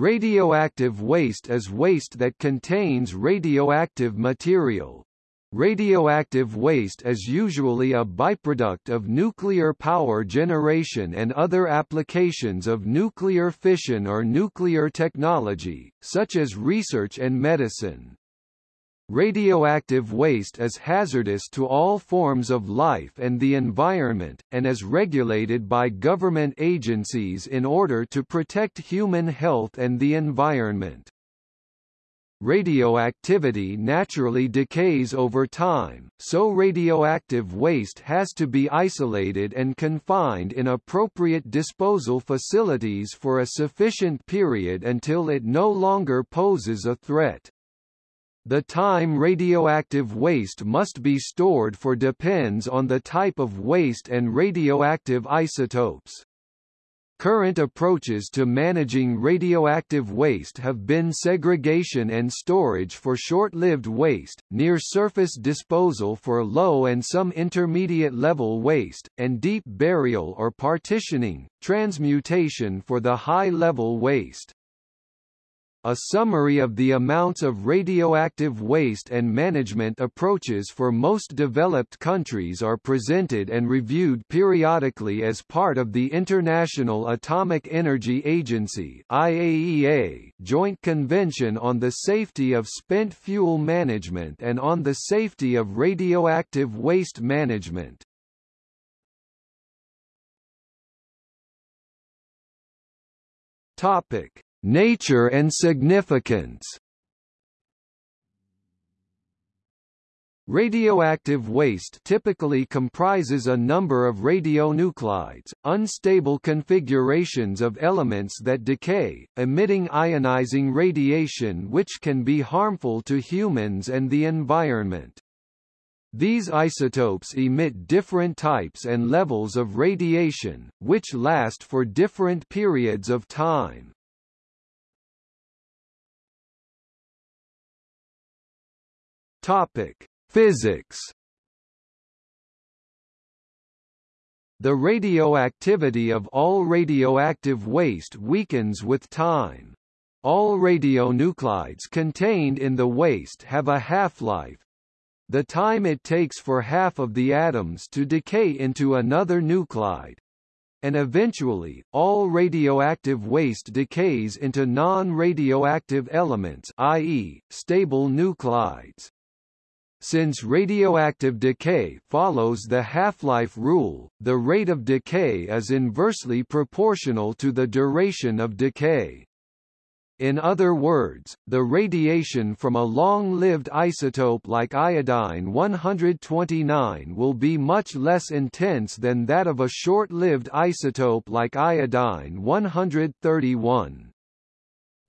Radioactive waste is waste that contains radioactive material. Radioactive waste is usually a byproduct of nuclear power generation and other applications of nuclear fission or nuclear technology, such as research and medicine. Radioactive waste is hazardous to all forms of life and the environment, and is regulated by government agencies in order to protect human health and the environment. Radioactivity naturally decays over time, so radioactive waste has to be isolated and confined in appropriate disposal facilities for a sufficient period until it no longer poses a threat. The time radioactive waste must be stored for depends on the type of waste and radioactive isotopes. Current approaches to managing radioactive waste have been segregation and storage for short-lived waste, near-surface disposal for low and some intermediate-level waste, and deep burial or partitioning, transmutation for the high-level waste. A summary of the amounts of radioactive waste and management approaches for most developed countries are presented and reviewed periodically as part of the International Atomic Energy Agency IAEA Joint Convention on the Safety of Spent Fuel Management and on the Safety of Radioactive Waste Management. Topic Nature and significance Radioactive waste typically comprises a number of radionuclides, unstable configurations of elements that decay, emitting ionizing radiation which can be harmful to humans and the environment. These isotopes emit different types and levels of radiation, which last for different periods of time. Topic: Physics. The radioactivity of all radioactive waste weakens with time. All radionuclides contained in the waste have a half-life. The time it takes for half of the atoms to decay into another nuclide, and eventually, all radioactive waste decays into non-radioactive elements i.e., stable nuclides. Since radioactive decay follows the half-life rule, the rate of decay is inversely proportional to the duration of decay. In other words, the radiation from a long-lived isotope like iodine-129 will be much less intense than that of a short-lived isotope like iodine-131.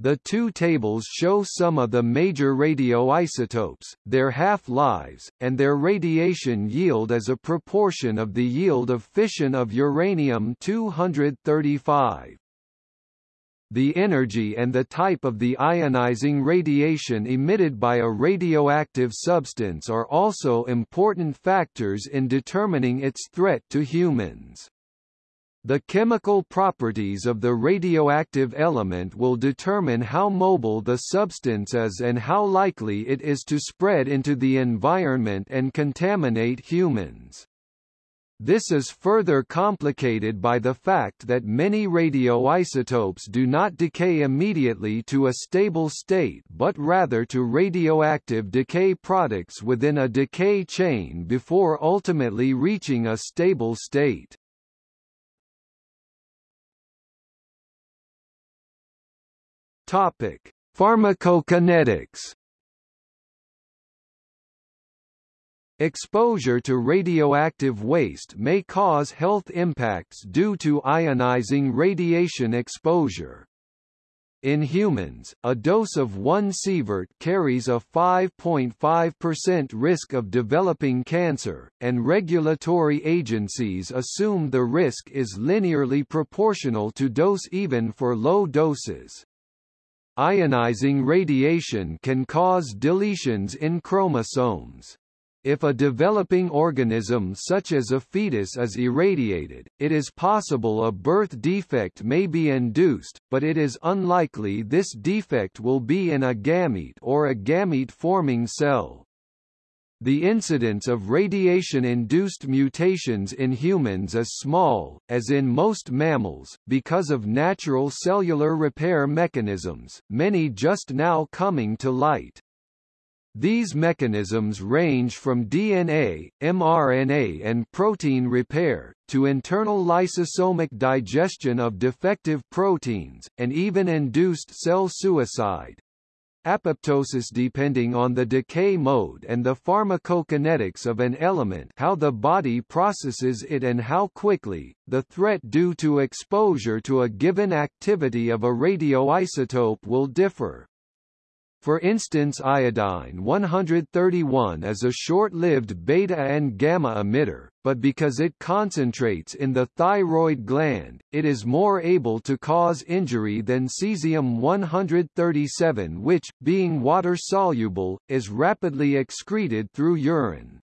The two tables show some of the major radioisotopes, their half-lives, and their radiation yield as a proportion of the yield of fission of uranium-235. The energy and the type of the ionizing radiation emitted by a radioactive substance are also important factors in determining its threat to humans. The chemical properties of the radioactive element will determine how mobile the substance is and how likely it is to spread into the environment and contaminate humans. This is further complicated by the fact that many radioisotopes do not decay immediately to a stable state but rather to radioactive decay products within a decay chain before ultimately reaching a stable state. Topic: Pharmacokinetics. Exposure to radioactive waste may cause health impacts due to ionizing radiation exposure. In humans, a dose of 1 sievert carries a 5.5% risk of developing cancer, and regulatory agencies assume the risk is linearly proportional to dose even for low doses. Ionizing radiation can cause deletions in chromosomes. If a developing organism such as a fetus is irradiated, it is possible a birth defect may be induced, but it is unlikely this defect will be in a gamete or a gamete-forming cell. The incidence of radiation-induced mutations in humans is small, as in most mammals, because of natural cellular repair mechanisms, many just now coming to light. These mechanisms range from DNA, mRNA and protein repair, to internal lysosomic digestion of defective proteins, and even induced cell suicide apoptosis depending on the decay mode and the pharmacokinetics of an element how the body processes it and how quickly, the threat due to exposure to a given activity of a radioisotope will differ. For instance iodine-131 is a short-lived beta and gamma emitter, but because it concentrates in the thyroid gland, it is more able to cause injury than cesium-137 which, being water-soluble, is rapidly excreted through urine.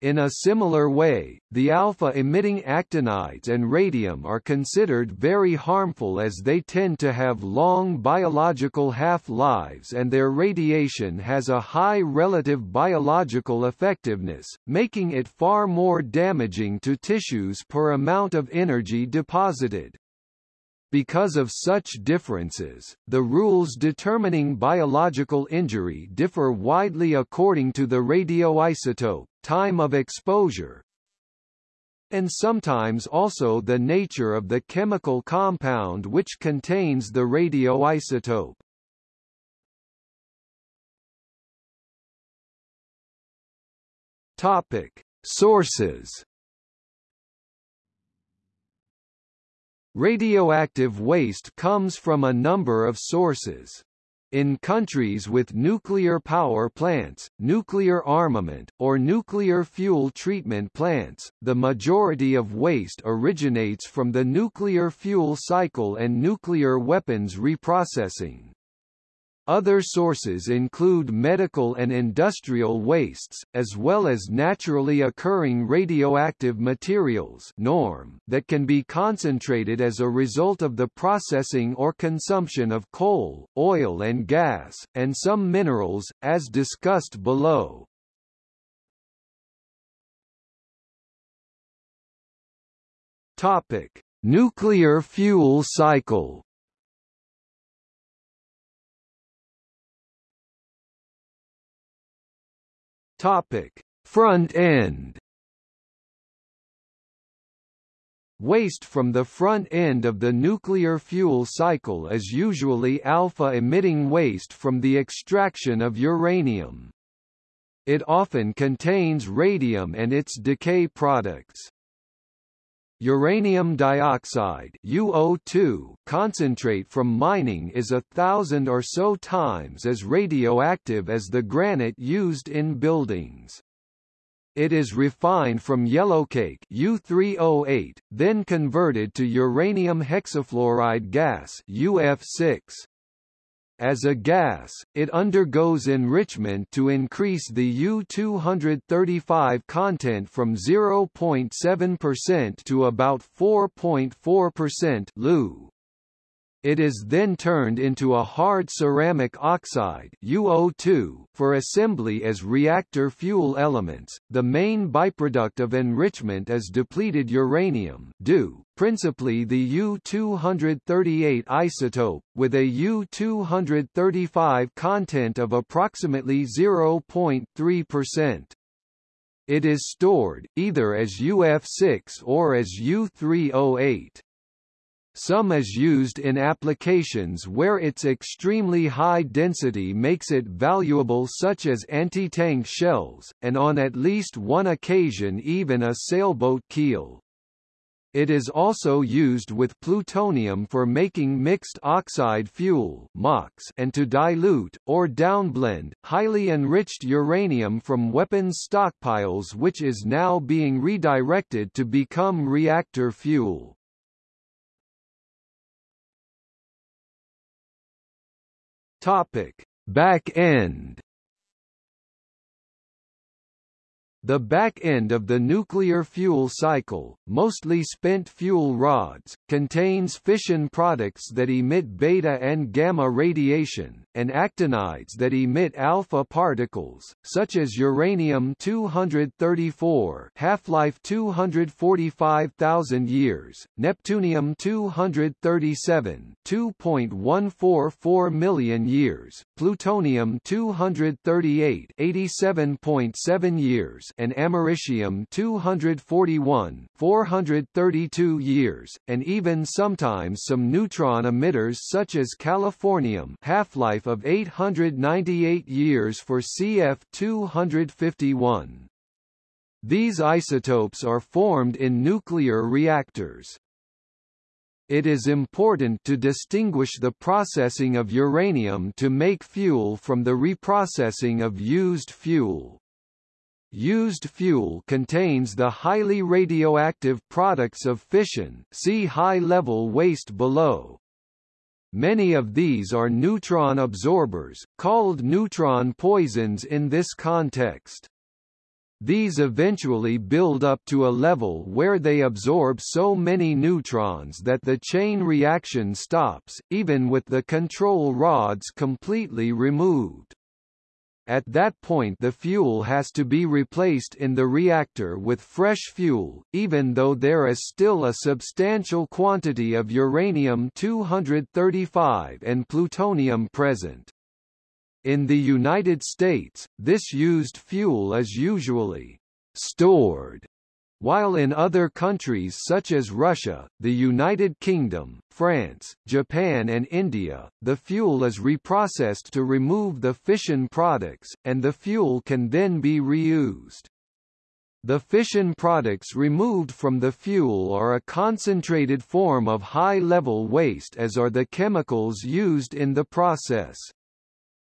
In a similar way, the alpha-emitting actinides and radium are considered very harmful as they tend to have long biological half-lives and their radiation has a high relative biological effectiveness, making it far more damaging to tissues per amount of energy deposited. Because of such differences, the rules determining biological injury differ widely according to the radioisotope, time of exposure, and sometimes also the nature of the chemical compound which contains the radioisotope. Topic: Sources. Radioactive waste comes from a number of sources. In countries with nuclear power plants, nuclear armament, or nuclear fuel treatment plants, the majority of waste originates from the nuclear fuel cycle and nuclear weapons reprocessing. Other sources include medical and industrial wastes, as well as naturally occurring radioactive materials NORM that can be concentrated as a result of the processing or consumption of coal, oil and gas, and some minerals, as discussed below. Topic: Nuclear fuel cycle Topic: Front end. Waste from the front end of the nuclear fuel cycle is usually alpha-emitting waste from the extraction of uranium. It often contains radium and its decay products. Uranium dioxide UO2 concentrate from mining is a thousand or so times as radioactive as the granite used in buildings. It is refined from yellowcake U3O8, then converted to uranium hexafluoride gas UF6. As a gas, it undergoes enrichment to increase the U-235 content from 0.7% to about 4.4% LEU. It is then turned into a hard ceramic oxide UO2 for assembly as reactor fuel elements. The main byproduct of enrichment is depleted uranium DU, principally the U-238 isotope, with a U-235 content of approximately 0.3%. It is stored, either as UF6 or as U3O8. Some is used in applications where its extremely high density makes it valuable such as anti-tank shells, and on at least one occasion even a sailboat keel. It is also used with plutonium for making mixed oxide fuel and to dilute, or downblend, highly enriched uranium from weapons stockpiles which is now being redirected to become reactor fuel. Topic: Back end. The back end of the nuclear fuel cycle, mostly spent fuel rods, contains fission products that emit beta and gamma radiation, and actinides that emit alpha particles, such as uranium-234 half-life 245,000 years, neptunium-237 2.144 million years, plutonium-238 87.7 years, and americium 241 432 years, and even sometimes some neutron emitters such as californium half-life of 898 years for CF251. These isotopes are formed in nuclear reactors. It is important to distinguish the processing of uranium to make fuel from the reprocessing of used fuel. Used fuel contains the highly radioactive products of fission see high-level waste below. Many of these are neutron absorbers, called neutron poisons in this context. These eventually build up to a level where they absorb so many neutrons that the chain reaction stops, even with the control rods completely removed. At that point the fuel has to be replaced in the reactor with fresh fuel, even though there is still a substantial quantity of uranium-235 and plutonium present. In the United States, this used fuel is usually stored while in other countries such as Russia, the United Kingdom, France, Japan and India, the fuel is reprocessed to remove the fission products, and the fuel can then be reused. The fission products removed from the fuel are a concentrated form of high-level waste as are the chemicals used in the process.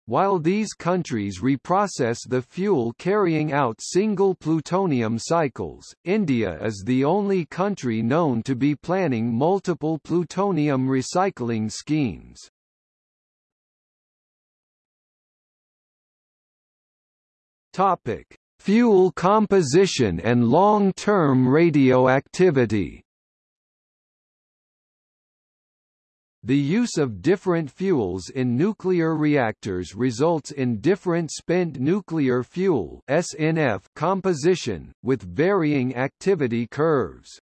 While these countries reprocess the fuel carrying out single plutonium cycles, India is the only country known to be planning multiple plutonium recycling schemes. Topic: Fuel composition and long-term radioactivity The use of different fuels in nuclear reactors results in different spent nuclear fuel SNF composition, with varying activity curves.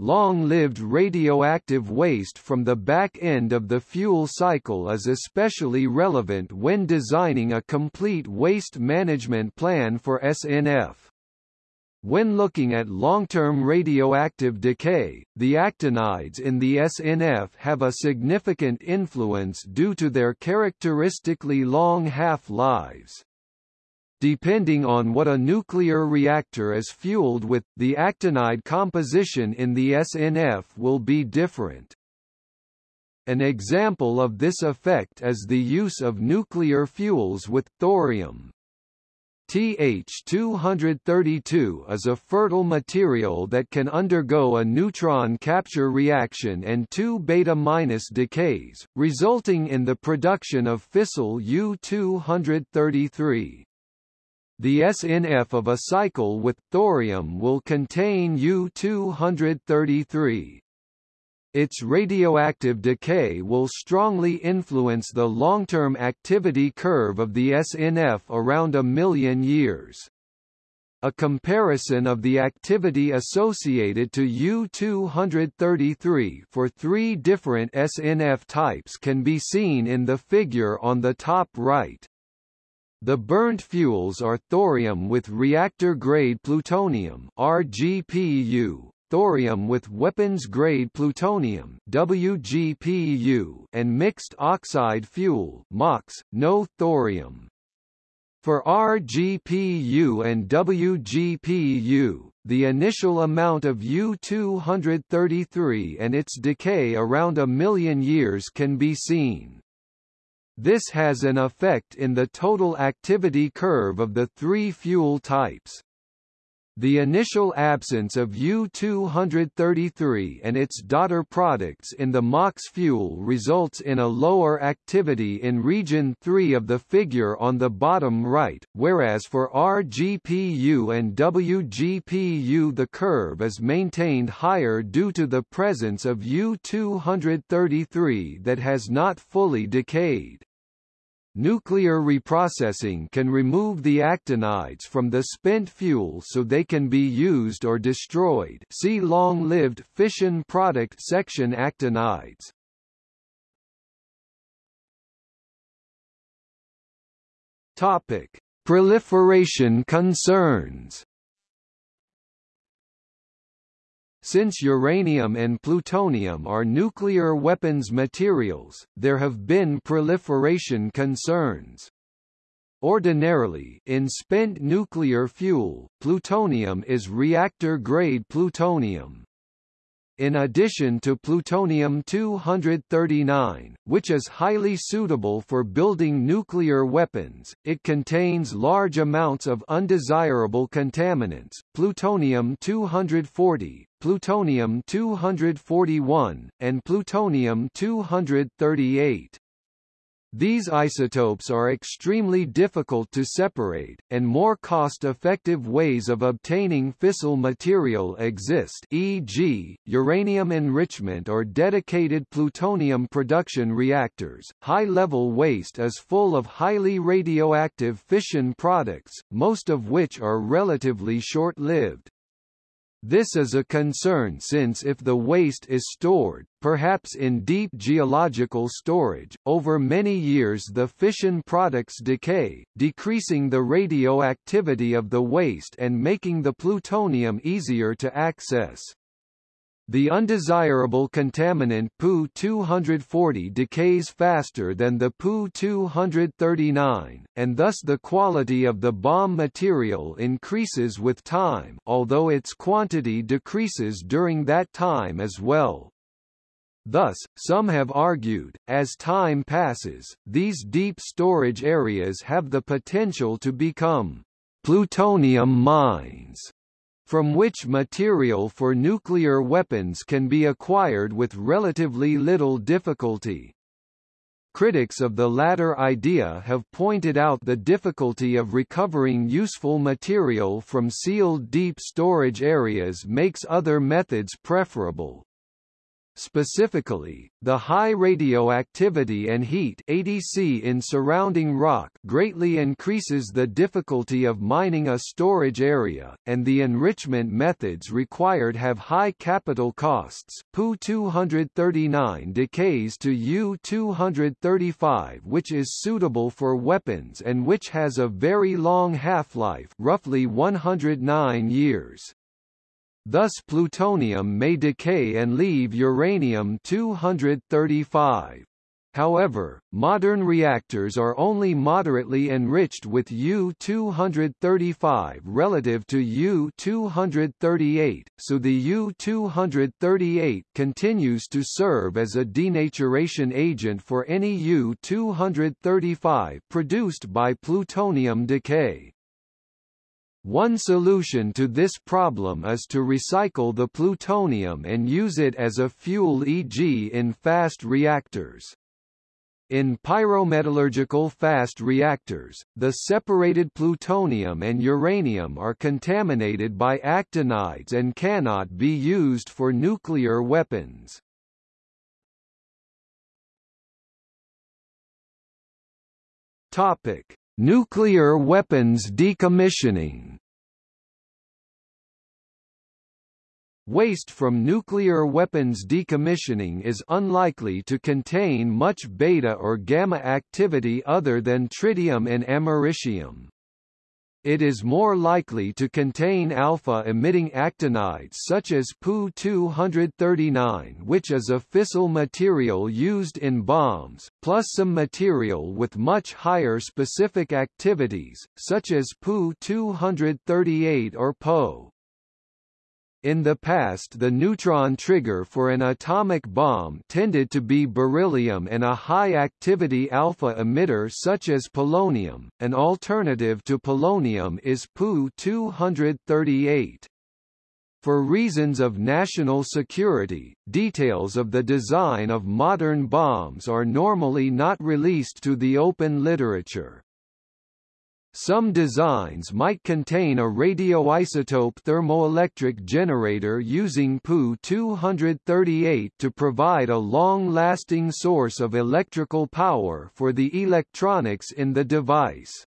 Long-lived radioactive waste from the back end of the fuel cycle is especially relevant when designing a complete waste management plan for SNF. When looking at long-term radioactive decay, the actinides in the SNF have a significant influence due to their characteristically long half-lives. Depending on what a nuclear reactor is fueled with, the actinide composition in the SNF will be different. An example of this effect is the use of nuclear fuels with thorium. TH-232 is a fertile material that can undergo a neutron capture reaction and two beta- minus decays, resulting in the production of fissile U-233. The SNF of a cycle with thorium will contain U-233. Its radioactive decay will strongly influence the long-term activity curve of the SNF around a million years. A comparison of the activity associated to U-233 for three different SNF types can be seen in the figure on the top right. The burnt fuels are thorium with reactor-grade plutonium RGPU, thorium with weapons-grade plutonium WGPU and mixed oxide fuel MOX, no thorium. For RGPU and WGPU, the initial amount of U-233 and its decay around a million years can be seen. This has an effect in the total activity curve of the three fuel types. The initial absence of U-233 and its daughter products in the MOX fuel results in a lower activity in region 3 of the figure on the bottom right, whereas for RGPU and WGPU the curve is maintained higher due to the presence of U-233 that has not fully decayed. Nuclear reprocessing can remove the actinides from the spent fuel so they can be used or destroyed see long-lived fission product section actinides. Topic: Proliferation concerns Since uranium and plutonium are nuclear weapons materials, there have been proliferation concerns. Ordinarily, in spent nuclear fuel, plutonium is reactor-grade plutonium in addition to plutonium-239, which is highly suitable for building nuclear weapons, it contains large amounts of undesirable contaminants, plutonium-240, plutonium-241, and plutonium-238. These isotopes are extremely difficult to separate, and more cost-effective ways of obtaining fissile material exist e.g., uranium enrichment or dedicated plutonium production reactors. High-level waste is full of highly radioactive fission products, most of which are relatively short-lived. This is a concern since if the waste is stored, perhaps in deep geological storage, over many years the fission products decay, decreasing the radioactivity of the waste and making the plutonium easier to access. The undesirable contaminant Pu-240 decays faster than the Pu-239, and thus the quality of the bomb material increases with time although its quantity decreases during that time as well. Thus, some have argued, as time passes, these deep storage areas have the potential to become plutonium mines from which material for nuclear weapons can be acquired with relatively little difficulty. Critics of the latter idea have pointed out the difficulty of recovering useful material from sealed deep storage areas makes other methods preferable. Specifically, the high radioactivity and heat ADC in surrounding rock greatly increases the difficulty of mining a storage area, and the enrichment methods required have high capital costs. Pu-239 decays to U-235 which is suitable for weapons and which has a very long half-life roughly 109 years. Thus plutonium may decay and leave uranium-235. However, modern reactors are only moderately enriched with U-235 relative to U-238, so the U-238 continues to serve as a denaturation agent for any U-235 produced by plutonium decay. One solution to this problem is to recycle the plutonium and use it as a fuel e.g. in fast reactors. In pyrometallurgical fast reactors, the separated plutonium and uranium are contaminated by actinides and cannot be used for nuclear weapons. Topic: Nuclear weapons decommissioning Waste from nuclear weapons decommissioning is unlikely to contain much beta or gamma activity other than tritium and americium. It is more likely to contain alpha-emitting actinides such as Pu-239 which is a fissile material used in bombs, plus some material with much higher specific activities, such as Pu-238 or Po. In the past the neutron trigger for an atomic bomb tended to be beryllium and a high-activity alpha emitter such as polonium, an alternative to polonium is Pu-238. For reasons of national security, details of the design of modern bombs are normally not released to the open literature. Some designs might contain a radioisotope thermoelectric generator using Pu-238 to provide a long-lasting source of electrical power for the electronics in the device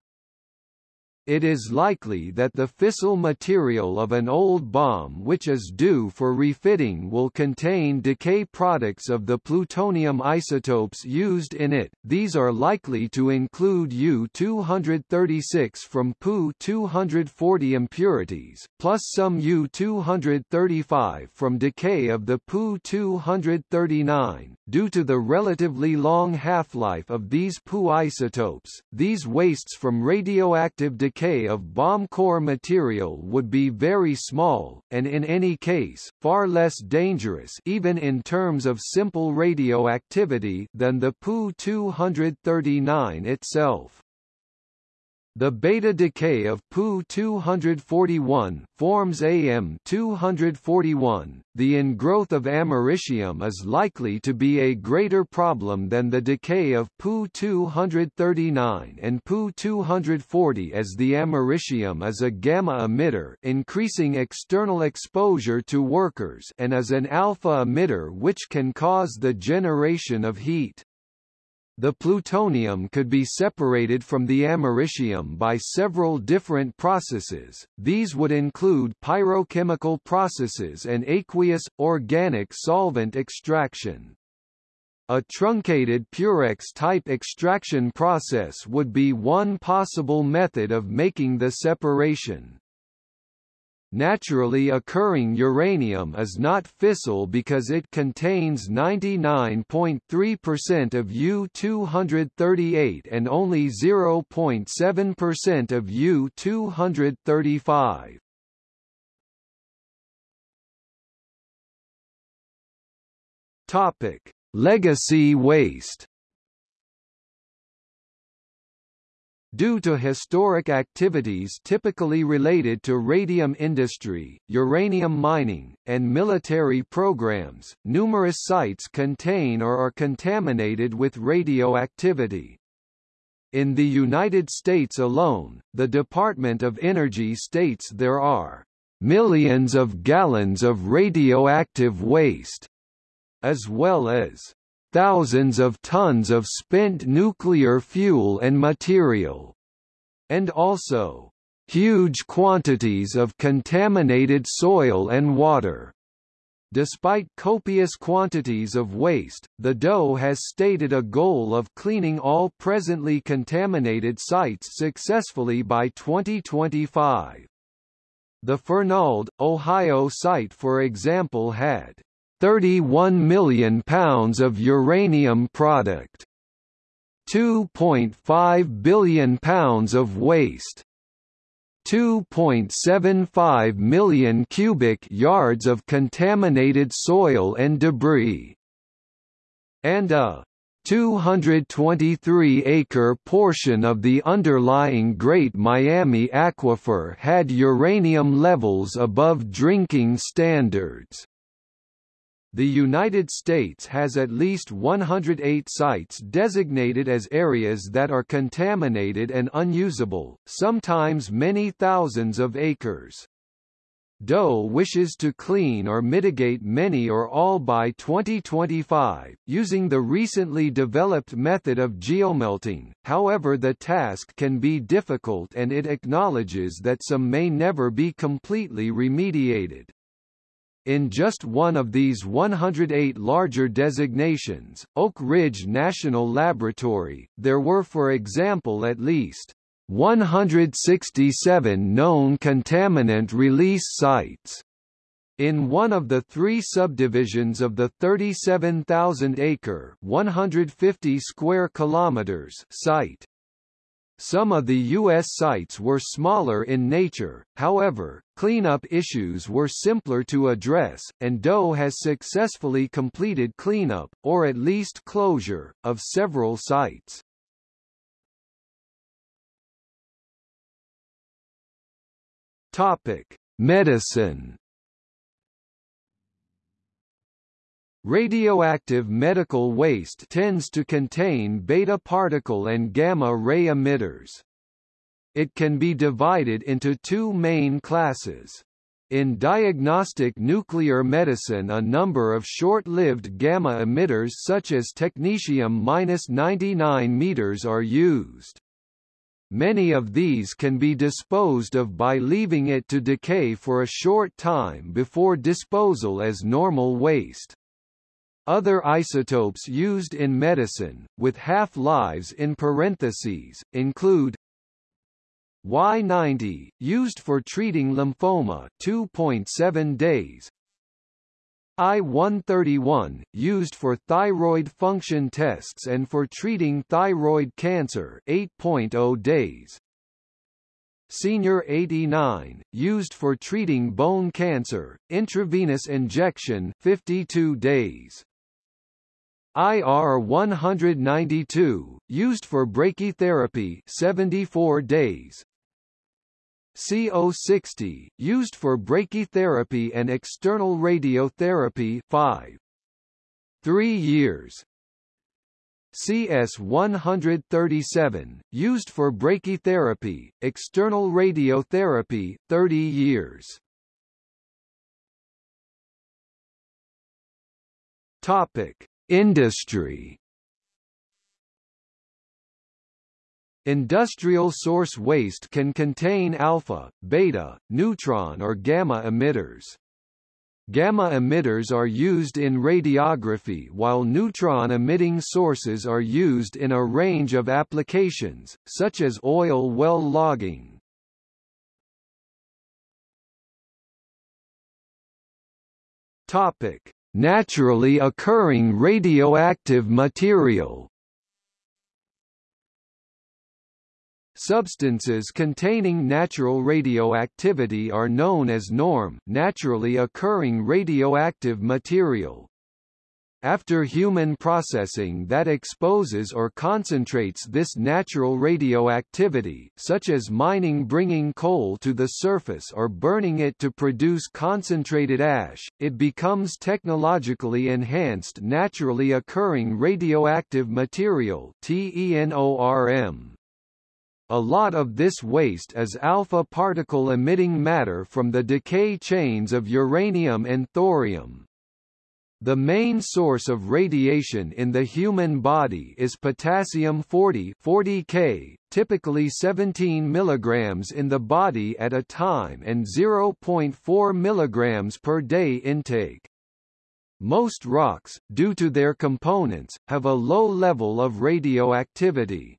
it is likely that the fissile material of an old bomb which is due for refitting will contain decay products of the plutonium isotopes used in it. These are likely to include U-236 from Pu-240 impurities, plus some U-235 from decay of the Pu-239. Due to the relatively long half-life of these Pu isotopes, these wastes from radioactive decay decay of bomb core material would be very small, and in any case, far less dangerous even in terms of simple radioactivity than the Pu-239 itself. The beta decay of Pu-241 forms Am-241. The ingrowth of americium is likely to be a greater problem than the decay of Pu-239 and Pu-240 as the americium is a gamma emitter increasing external exposure to workers and is an alpha emitter which can cause the generation of heat. The plutonium could be separated from the americium by several different processes, these would include pyrochemical processes and aqueous, organic solvent extraction. A truncated Purex-type extraction process would be one possible method of making the separation. Naturally occurring uranium is not fissile because it contains 99.3% of U-238 and only 0.7% of U-235. Topic: Legacy waste Due to historic activities typically related to radium industry, uranium mining, and military programs, numerous sites contain or are contaminated with radioactivity. In the United States alone, the Department of Energy states there are millions of gallons of radioactive waste, as well as thousands of tons of spent nuclear fuel and material, and also huge quantities of contaminated soil and water. Despite copious quantities of waste, the DOE has stated a goal of cleaning all presently contaminated sites successfully by 2025. The Fernald, Ohio site for example had 31 million pounds of uranium product. 2.5 billion pounds of waste. 2.75 million cubic yards of contaminated soil and debris. And a 223-acre portion of the underlying Great Miami Aquifer had uranium levels above drinking standards. The United States has at least 108 sites designated as areas that are contaminated and unusable, sometimes many thousands of acres. DOE wishes to clean or mitigate many or all by 2025, using the recently developed method of geomelting, however the task can be difficult and it acknowledges that some may never be completely remediated. In just one of these 108 larger designations, Oak Ridge National Laboratory, there were for example at least 167 known contaminant release sites. In one of the three subdivisions of the 37,000-acre (150 square kilometers) site, Some of the U.S. sites were smaller in nature, however, cleanup issues were simpler to address, and DOE has successfully completed cleanup, or at least closure, of several sites. Topic: Medicine. Radioactive medical waste tends to contain beta particle and gamma ray emitters. It can be divided into two main classes. In diagnostic nuclear medicine a number of short-lived gamma emitters such as technetium-99 meters are used. Many of these can be disposed of by leaving it to decay for a short time before disposal as normal waste. Other isotopes used in medicine, with half-lives in parentheses, include Y90, used for treating lymphoma 2.7 days, I-131, used for thyroid function tests and for treating thyroid cancer 8.0 days. Senior 89, used for treating bone cancer, intravenous injection 52 days. IR-192, used for brachytherapy 74 days. CO60, used for brachytherapy and external radiotherapy 5. 3 years. CS-137, used for brachytherapy, external radiotherapy 30 years. Topic: Industry Industrial source waste can contain alpha, beta, neutron or gamma emitters. Gamma emitters are used in radiography while neutron-emitting sources are used in a range of applications, such as oil well logging. Topic: Naturally occurring radioactive material Substances containing natural radioactivity are known as NORM naturally occurring radioactive material. After human processing that exposes or concentrates this natural radioactivity such as mining bringing coal to the surface or burning it to produce concentrated ash, it becomes technologically enhanced naturally occurring radioactive material TENORM. A lot of this waste is alpha particle emitting matter from the decay chains of uranium and thorium. The main source of radiation in the human body is potassium-40 40K, typically 17 mg in the body at a time and 0.4 mg per day intake. Most rocks, due to their components, have a low level of radioactivity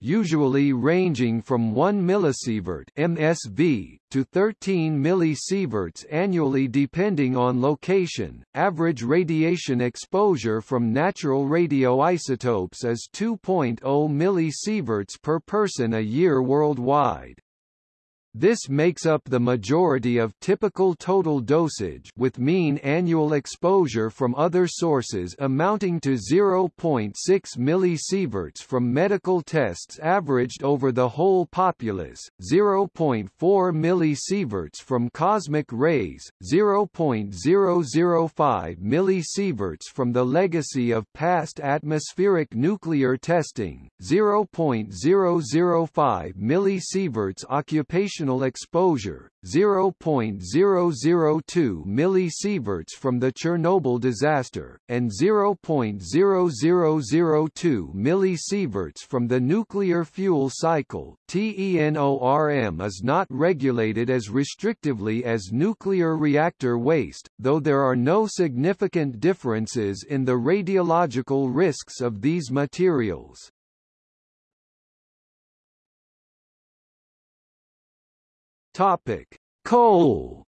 usually ranging from 1 millisievert (MSV) to 13 millisieverts annually depending on location. Average radiation exposure from natural radioisotopes is 2.0 millisieverts per person a year worldwide. This makes up the majority of typical total dosage with mean annual exposure from other sources amounting to 0.6 millisieverts from medical tests averaged over the whole populace, 0.4 millisieverts from cosmic rays, 0.005 millisieverts from the legacy of past atmospheric nuclear testing, 0.005 millisieverts occupational exposure, 0.002 millisieverts from the Chernobyl disaster, and 0.0002 millisieverts from the nuclear fuel cycle. TENORM is not regulated as restrictively as nuclear reactor waste, though there are no significant differences in the radiological risks of these materials. Topic: Coal.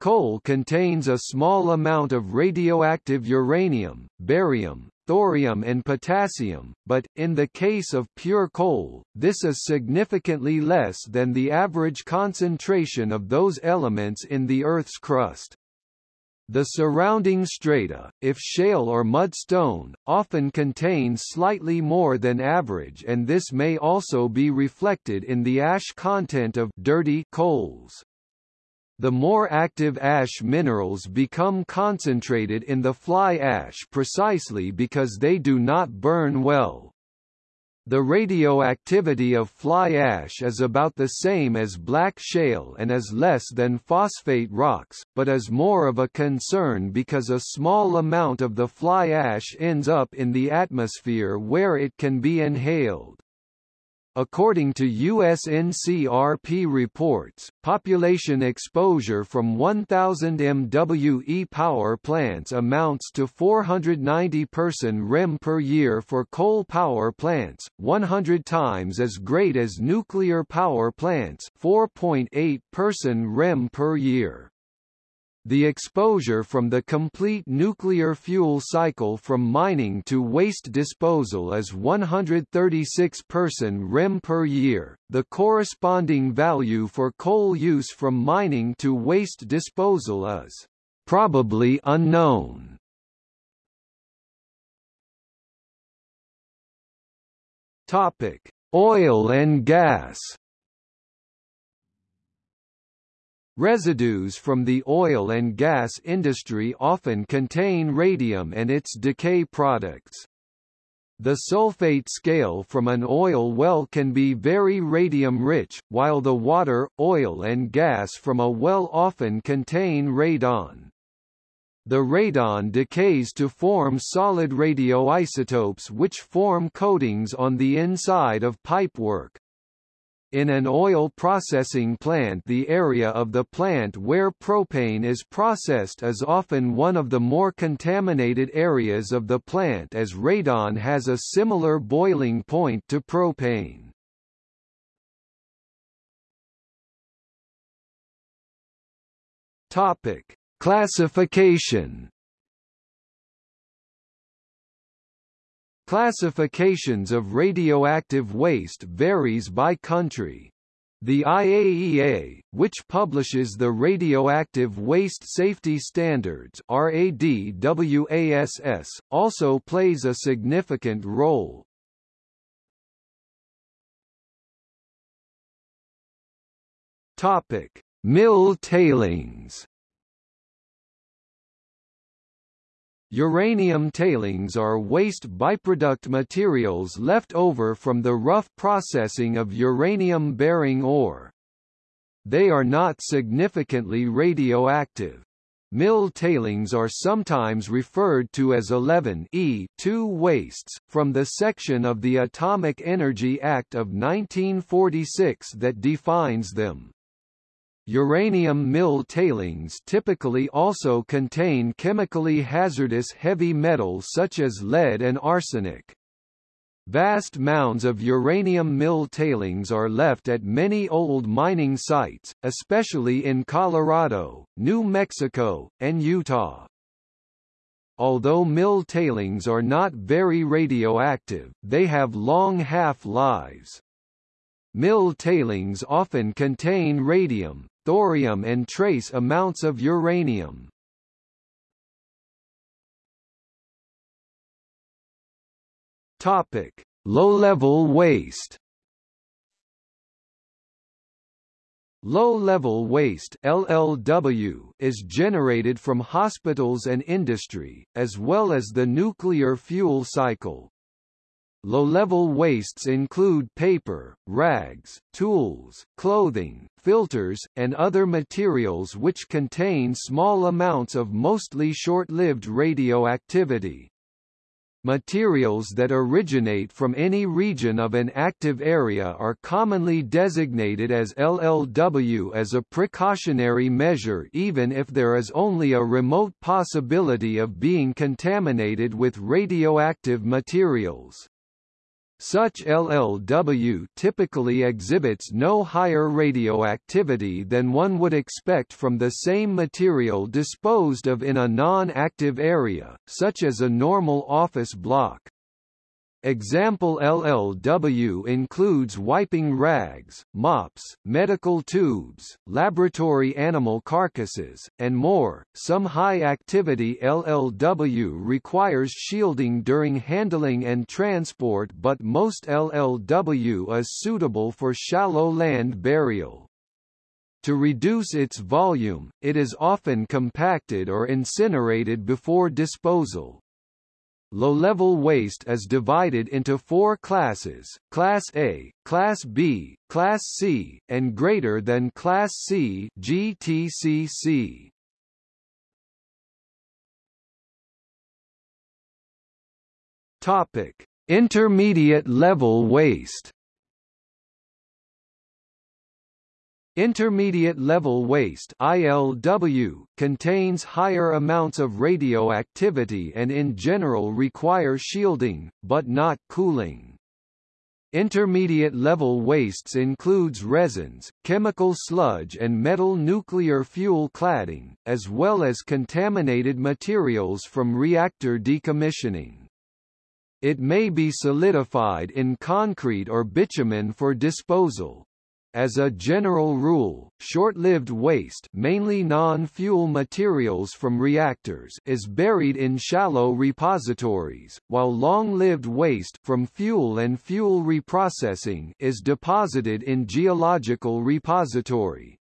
Coal contains a small amount of radioactive uranium, barium, thorium and potassium, but, in the case of pure coal, this is significantly less than the average concentration of those elements in the Earth's crust. The surrounding strata, if shale or mudstone, often contain slightly more than average and this may also be reflected in the ash content of dirty coals. The more active ash minerals become concentrated in the fly ash precisely because they do not burn well. The radioactivity of fly ash is about the same as black shale and is less than phosphate rocks, but is more of a concern because a small amount of the fly ash ends up in the atmosphere where it can be inhaled. According to USNCRP reports, population exposure from 1,000 MWE power plants amounts to 490 person REM per year for coal power plants, 100 times as great as nuclear power plants 4.8 person REM per year. The exposure from the complete nuclear fuel cycle from mining to waste disposal is 136 person rem per year. The corresponding value for coal use from mining to waste disposal is probably unknown. Topic: Oil and gas. Residues from the oil and gas industry often contain radium and its decay products. The sulfate scale from an oil well can be very radium-rich, while the water, oil and gas from a well often contain radon. The radon decays to form solid radioisotopes which form coatings on the inside of pipework. In an oil processing plant the area of the plant where propane is processed is often one of the more contaminated areas of the plant as radon has a similar boiling point to propane. Topic: Classification Classifications of radioactive waste varies by country. The IAEA, which publishes the Radioactive Waste Safety Standards RADWASS, also plays a significant role. Topic: Mill tailings Uranium tailings are waste byproduct materials left over from the rough processing of uranium-bearing ore. They are not significantly radioactive. Mill tailings are sometimes referred to as 11E 2 wastes, from the section of the Atomic Energy Act of 1946 that defines them. Uranium mill tailings typically also contain chemically hazardous heavy metals such as lead and arsenic. Vast mounds of uranium mill tailings are left at many old mining sites, especially in Colorado, New Mexico, and Utah. Although mill tailings are not very radioactive, they have long half-lives. Mill tailings often contain radium, thorium and trace amounts of uranium. Topic: Low-level waste. Low-level waste LLW is generated from hospitals and industry, as well as the nuclear fuel cycle. Low-level wastes include paper, rags, tools, clothing, filters, and other materials which contain small amounts of mostly short-lived radioactivity. Materials that originate from any region of an active area are commonly designated as LLW as a precautionary measure even if there is only a remote possibility of being contaminated with radioactive materials. Such LLW typically exhibits no higher radioactivity than one would expect from the same material disposed of in a non-active area, such as a normal office block. Example LLW includes wiping rags, mops, medical tubes, laboratory animal carcasses, and more. Some high activity LLW requires shielding during handling and transport, but most LLW is suitable for shallow land burial. To reduce its volume, it is often compacted or incinerated before disposal, Low-level waste is divided into four classes, Class A, Class B, Class C, and greater than Class C GTCC. Topic: Intermediate level waste. Intermediate level waste ILW contains higher amounts of radioactivity and in general require shielding, but not cooling. Intermediate level wastes includes resins, chemical sludge and metal nuclear fuel cladding, as well as contaminated materials from reactor decommissioning. It may be solidified in concrete or bitumen for disposal, as a general rule, short-lived waste mainly non-fuel materials from reactors is buried in shallow repositories, while long-lived waste from fuel and fuel reprocessing is deposited in geological repository.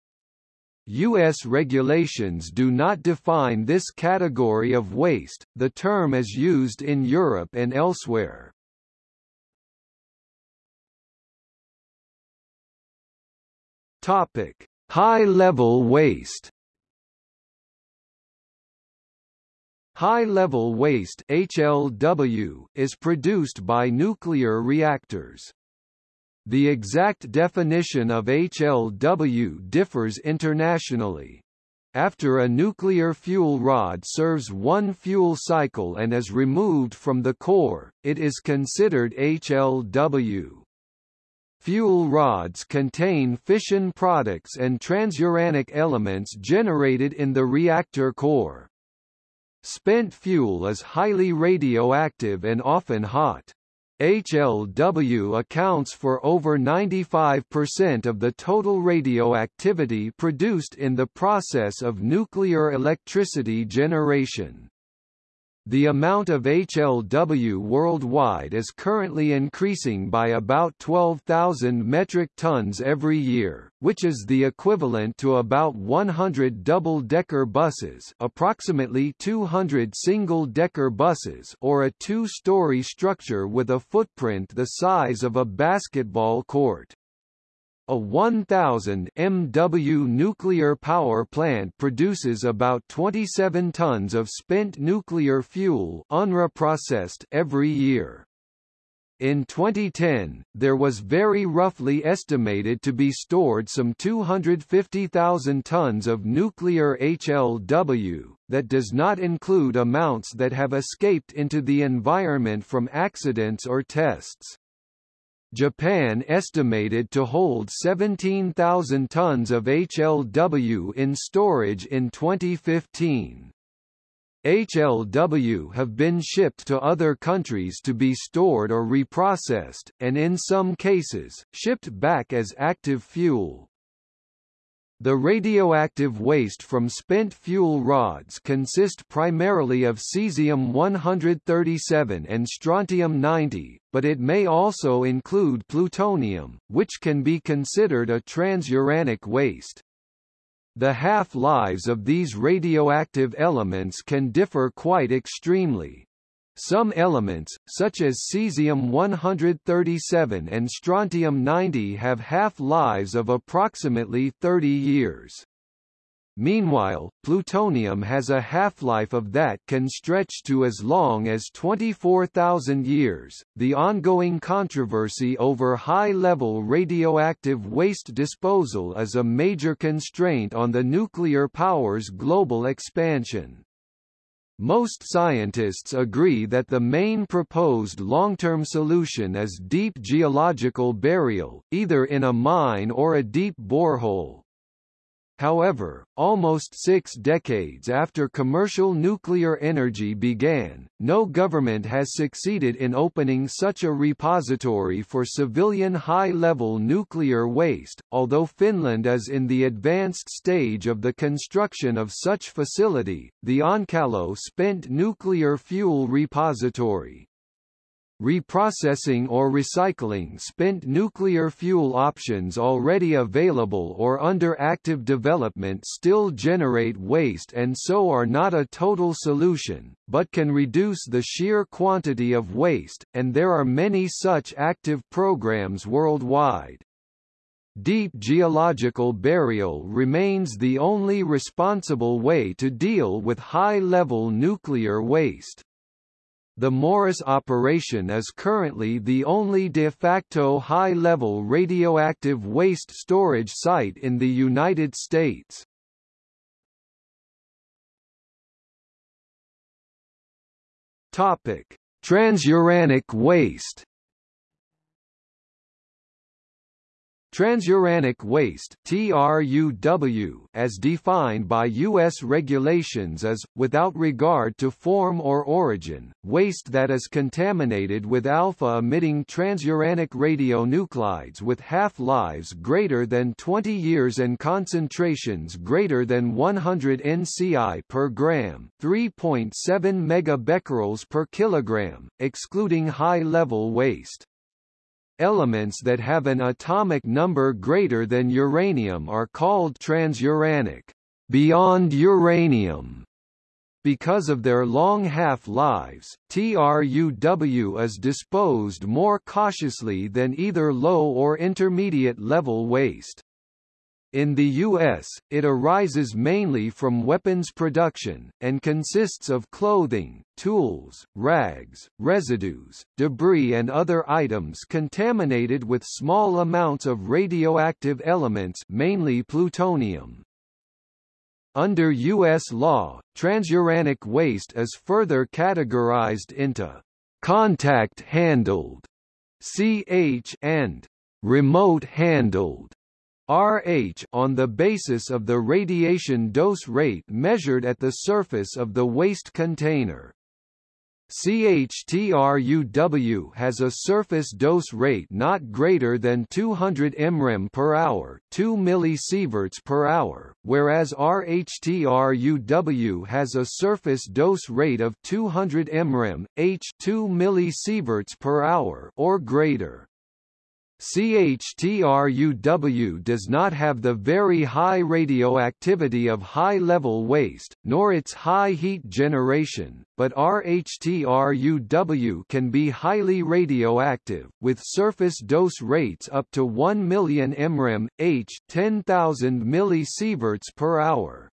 U.S. regulations do not define this category of waste, the term is used in Europe and elsewhere. Topic: High-level waste. High-level waste HLW is produced by nuclear reactors. The exact definition of HLW differs internationally. After a nuclear fuel rod serves one fuel cycle and is removed from the core, it is considered HLW. Fuel rods contain fission products and transuranic elements generated in the reactor core. Spent fuel is highly radioactive and often hot. HLW accounts for over 95% of the total radioactivity produced in the process of nuclear electricity generation. The amount of HLW worldwide is currently increasing by about 12,000 metric tons every year, which is the equivalent to about 100 double-decker buses approximately 200 single-decker buses or a two-story structure with a footprint the size of a basketball court. A 1,000 MW nuclear power plant produces about 27 tons of spent nuclear fuel unreprocessed every year. In 2010, there was very roughly estimated to be stored some 250,000 tons of nuclear HLW, that does not include amounts that have escaped into the environment from accidents or tests. Japan estimated to hold 17,000 tons of HLW in storage in 2015. HLW have been shipped to other countries to be stored or reprocessed, and in some cases, shipped back as active fuel. The radioactive waste from spent fuel rods consist primarily of cesium-137 and strontium-90, but it may also include plutonium, which can be considered a transuranic waste. The half-lives of these radioactive elements can differ quite extremely. Some elements, such as cesium-137 and strontium-90 have half-lives of approximately 30 years. Meanwhile, plutonium has a half-life of that can stretch to as long as 24,000 years. The ongoing controversy over high-level radioactive waste disposal is a major constraint on the nuclear power's global expansion. Most scientists agree that the main proposed long-term solution is deep geological burial, either in a mine or a deep borehole. However, almost six decades after commercial nuclear energy began, no government has succeeded in opening such a repository for civilian high-level nuclear waste, although Finland is in the advanced stage of the construction of such facility, the Onkalo Spent Nuclear Fuel Repository. Reprocessing or recycling spent nuclear fuel options already available or under active development still generate waste and so are not a total solution, but can reduce the sheer quantity of waste, and there are many such active programs worldwide. Deep geological burial remains the only responsible way to deal with high-level nuclear waste. The Morris operation is currently the only de facto high-level radioactive waste storage site in the United States. Topic: Transuranic waste Transuranic waste TRUW, as defined by U.S. regulations is, without regard to form or origin, waste that is contaminated with alpha-emitting transuranic radionuclides with half-lives greater than 20 years and concentrations greater than 100 nci per gram 3.7 megabecquerels per kilogram, excluding high-level waste. Elements that have an atomic number greater than uranium are called transuranic, beyond uranium. Because of their long half-lives, TRUW is disposed more cautiously than either low or intermediate level waste. In the U.S., it arises mainly from weapons production, and consists of clothing, tools, rags, residues, debris and other items contaminated with small amounts of radioactive elements mainly plutonium. Under U.S. law, transuranic waste is further categorized into contact-handled CH and remote-handled RH on the basis of the radiation dose rate measured at the surface of the waste container. CHTRUW has a surface dose rate not greater than 200 mrem per hour, 2 millisieverts per hour, whereas RHTRUW has a surface dose rate of 200 mrem, H 2 millisieverts per hour or greater. CHTRUW does not have the very high radioactivity of high-level waste, nor its high heat generation, but RHTRUW can be highly radioactive, with surface dose rates up to 1 million mrem, H 10,000 millisieverts per hour.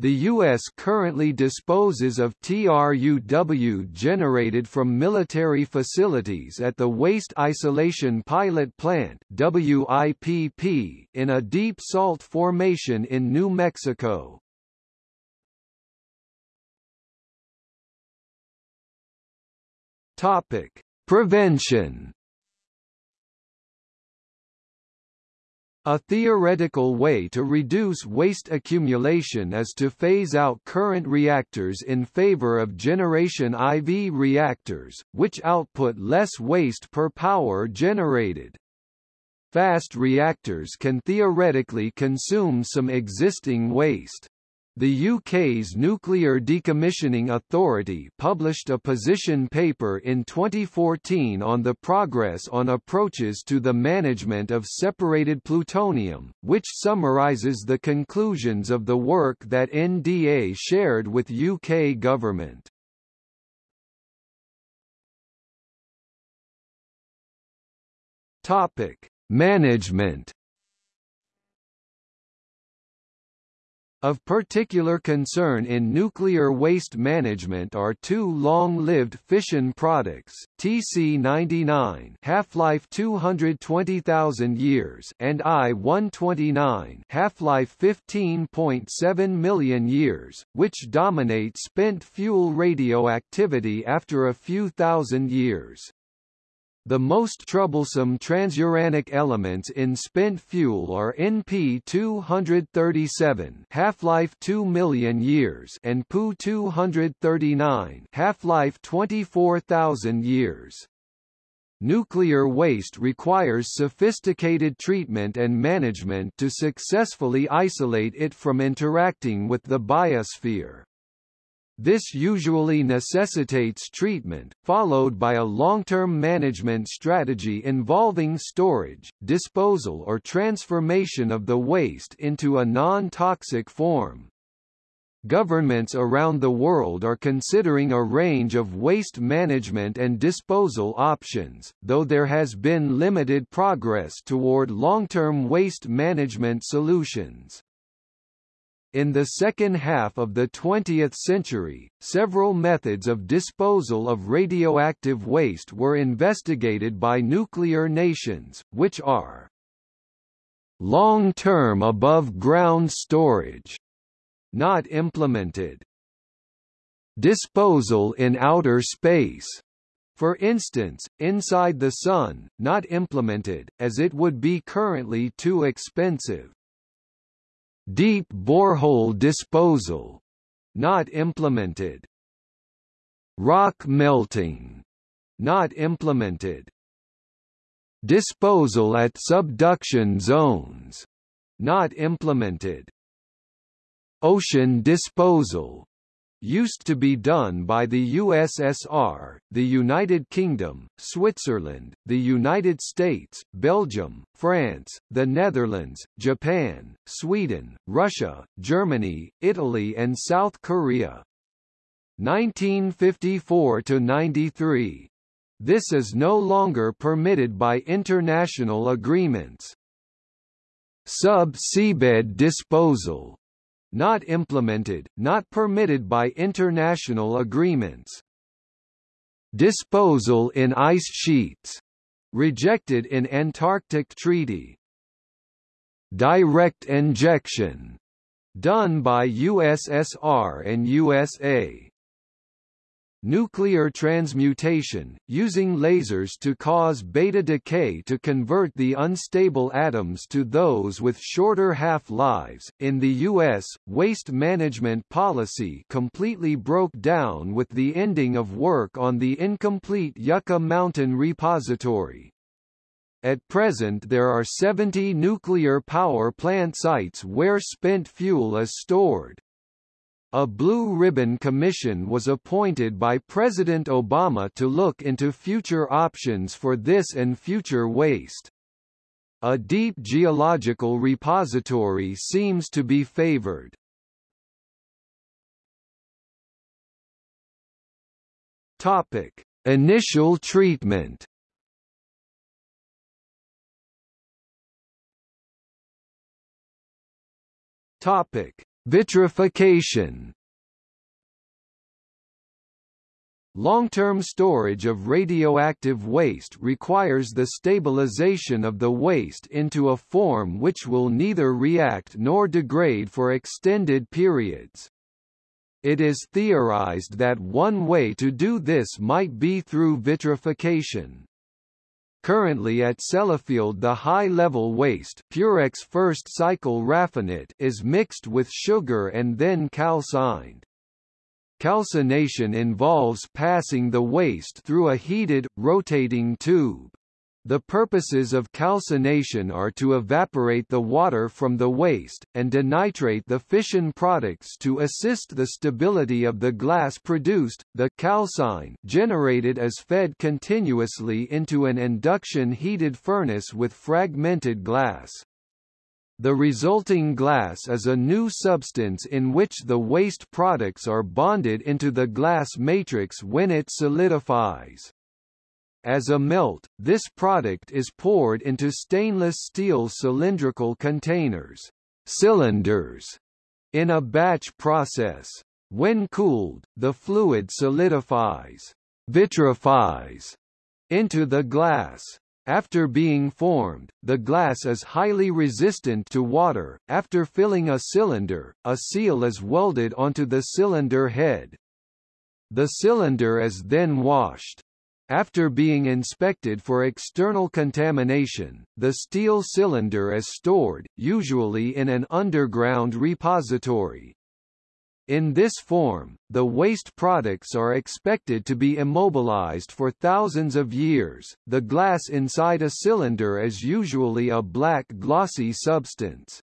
The U.S. currently disposes of TRUW generated from military facilities at the Waste Isolation Pilot Plant WIPP in a deep salt formation in New Mexico. Topic: Prevention A theoretical way to reduce waste accumulation is to phase out current reactors in favor of generation IV reactors, which output less waste per power generated. Fast reactors can theoretically consume some existing waste. The UK's Nuclear Decommissioning Authority published a position paper in 2014 on the progress on approaches to the management of separated plutonium, which summarises the conclusions of the work that NDA shared with UK government. Topic: Management Of particular concern in nuclear waste management are two long-lived fission products, TC99 half-life 220,000 years and I-129 half-life 15.7 million years, which dominate spent fuel radioactivity after a few thousand years. The most troublesome transuranic elements in spent fuel are NP-237 half-life 2 million years and Pu-239 half-life 24,000 years. Nuclear waste requires sophisticated treatment and management to successfully isolate it from interacting with the biosphere. This usually necessitates treatment, followed by a long-term management strategy involving storage, disposal or transformation of the waste into a non-toxic form. Governments around the world are considering a range of waste management and disposal options, though there has been limited progress toward long-term waste management solutions. In the second half of the 20th century, several methods of disposal of radioactive waste were investigated by nuclear nations, which are long-term above-ground storage, not implemented, disposal in outer space, for instance, inside the Sun, not implemented, as it would be currently too expensive. Deep borehole disposal not implemented. Rock melting not implemented. Disposal at subduction zones not implemented. Ocean disposal used to be done by the USSR, the United Kingdom, Switzerland, the United States, Belgium, France, the Netherlands, Japan, Sweden, Russia, Germany, Italy and South Korea. 1954 to 93. This is no longer permitted by international agreements. Sub-seabed disposal not implemented, not permitted by international agreements. Disposal in ice sheets. Rejected in Antarctic Treaty. Direct injection. Done by USSR and USA. Nuclear transmutation, using lasers to cause beta decay to convert the unstable atoms to those with shorter half-lives. In the US, waste management policy completely broke down with the ending of work on the incomplete Yucca Mountain Repository. At present there are 70 nuclear power plant sites where spent fuel is stored. A Blue Ribbon Commission was appointed by President Obama to look into future options for this and future waste. A deep geological repository seems to be favored. Topic: Initial treatment. Topic: Vitrification Long-term storage of radioactive waste requires the stabilization of the waste into a form which will neither react nor degrade for extended periods. It is theorized that one way to do this might be through vitrification. Currently at Sellafield the high-level waste Purex first cycle raffinate is mixed with sugar and then calcined. Calcination involves passing the waste through a heated, rotating tube. The purposes of calcination are to evaporate the water from the waste, and denitrate the fission products to assist the stability of the glass produced. The calcine generated is fed continuously into an induction heated furnace with fragmented glass. The resulting glass is a new substance in which the waste products are bonded into the glass matrix when it solidifies. As a melt, this product is poured into stainless steel cylindrical containers, cylinders, In a batch process, when cooled, the fluid solidifies, vitrifies, into the glass. After being formed, the glass is highly resistant to water. After filling a cylinder, a seal is welded onto the cylinder head. The cylinder is then washed. After being inspected for external contamination, the steel cylinder is stored, usually in an underground repository. In this form, the waste products are expected to be immobilized for thousands of years. The glass inside a cylinder is usually a black glossy substance.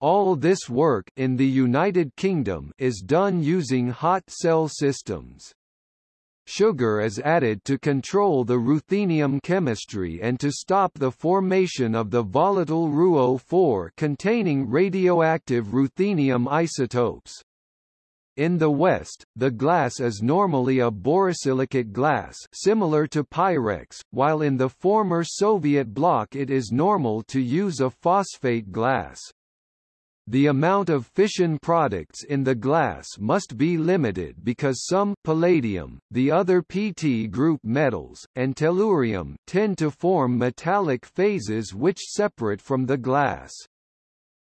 All this work in the United Kingdom is done using hot cell systems. Sugar is added to control the ruthenium chemistry and to stop the formation of the volatile RuO4 containing radioactive ruthenium isotopes. In the West, the glass is normally a borosilicate glass similar to Pyrex, while in the former Soviet bloc it is normal to use a phosphate glass. The amount of fission products in the glass must be limited because some palladium, the other PT group metals, and tellurium tend to form metallic phases which separate from the glass.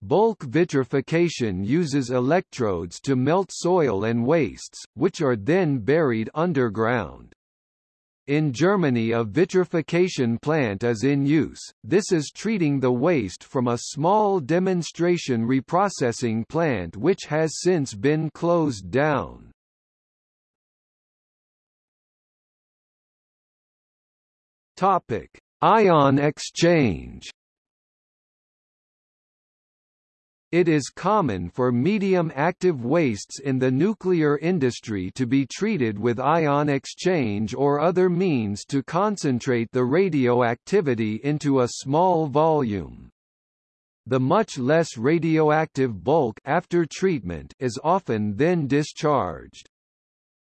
Bulk vitrification uses electrodes to melt soil and wastes, which are then buried underground. In Germany a vitrification plant is in use, this is treating the waste from a small demonstration reprocessing plant which has since been closed down. Ion exchange It is common for medium-active wastes in the nuclear industry to be treated with ion exchange or other means to concentrate the radioactivity into a small volume. The much less radioactive bulk after treatment is often then discharged.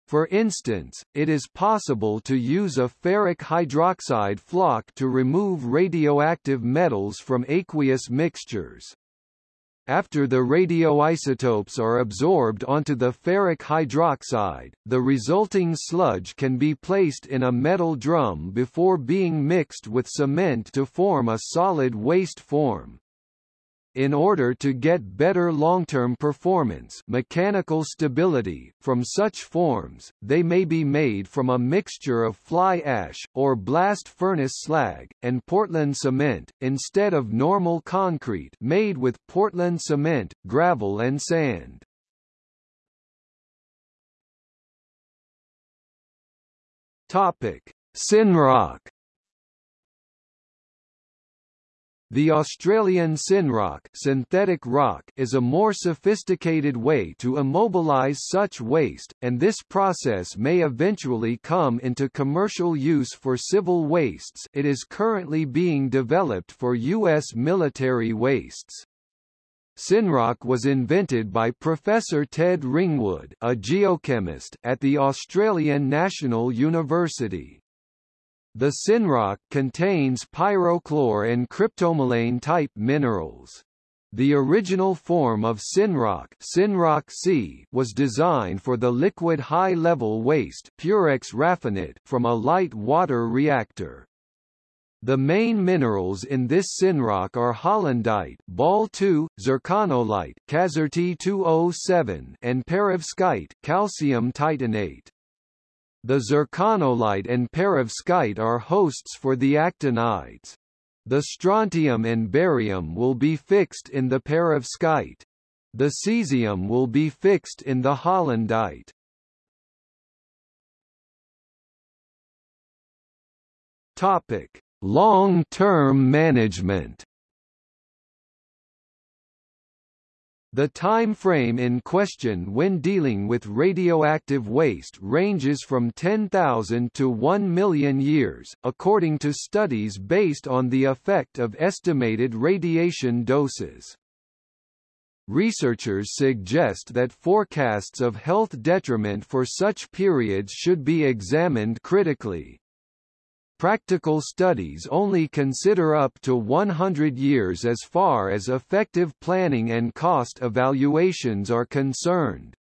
For instance, it is possible to use a ferric hydroxide flock to remove radioactive metals from aqueous mixtures. After the radioisotopes are absorbed onto the ferric hydroxide, the resulting sludge can be placed in a metal drum before being mixed with cement to form a solid waste form. In order to get better long-term performance mechanical stability from such forms, they may be made from a mixture of fly ash, or blast furnace slag, and Portland cement, instead of normal concrete made with Portland cement, gravel and sand. Topic. Synroc The Australian synroc, synthetic rock is a more sophisticated way to immobilize such waste, and this process may eventually come into commercial use for civil wastes it is currently being developed for U.S. military wastes. Synroc was invented by Professor Ted Ringwood a geochemist at the Australian National University. The synroc contains pyrochlore and cryptomelane-type minerals. The original form of synroc, synroc C was designed for the liquid high-level waste Purex raffinate from a light water reactor. The main minerals in this synroc are hollandite, Bol2, zirconolite, Kazarti 207, and perovskite, calcium titanate. The zirconolite and perovskite are hosts for the actinides. The strontium and barium will be fixed in the perovskite. The cesium will be fixed in the hollandite. Topic: Long-term management. The time frame in question when dealing with radioactive waste ranges from 10,000 to 1 million years, according to studies based on the effect of estimated radiation doses. Researchers suggest that forecasts of health detriment for such periods should be examined critically. Practical studies only consider up to 100 years as far as effective planning and cost evaluations are concerned.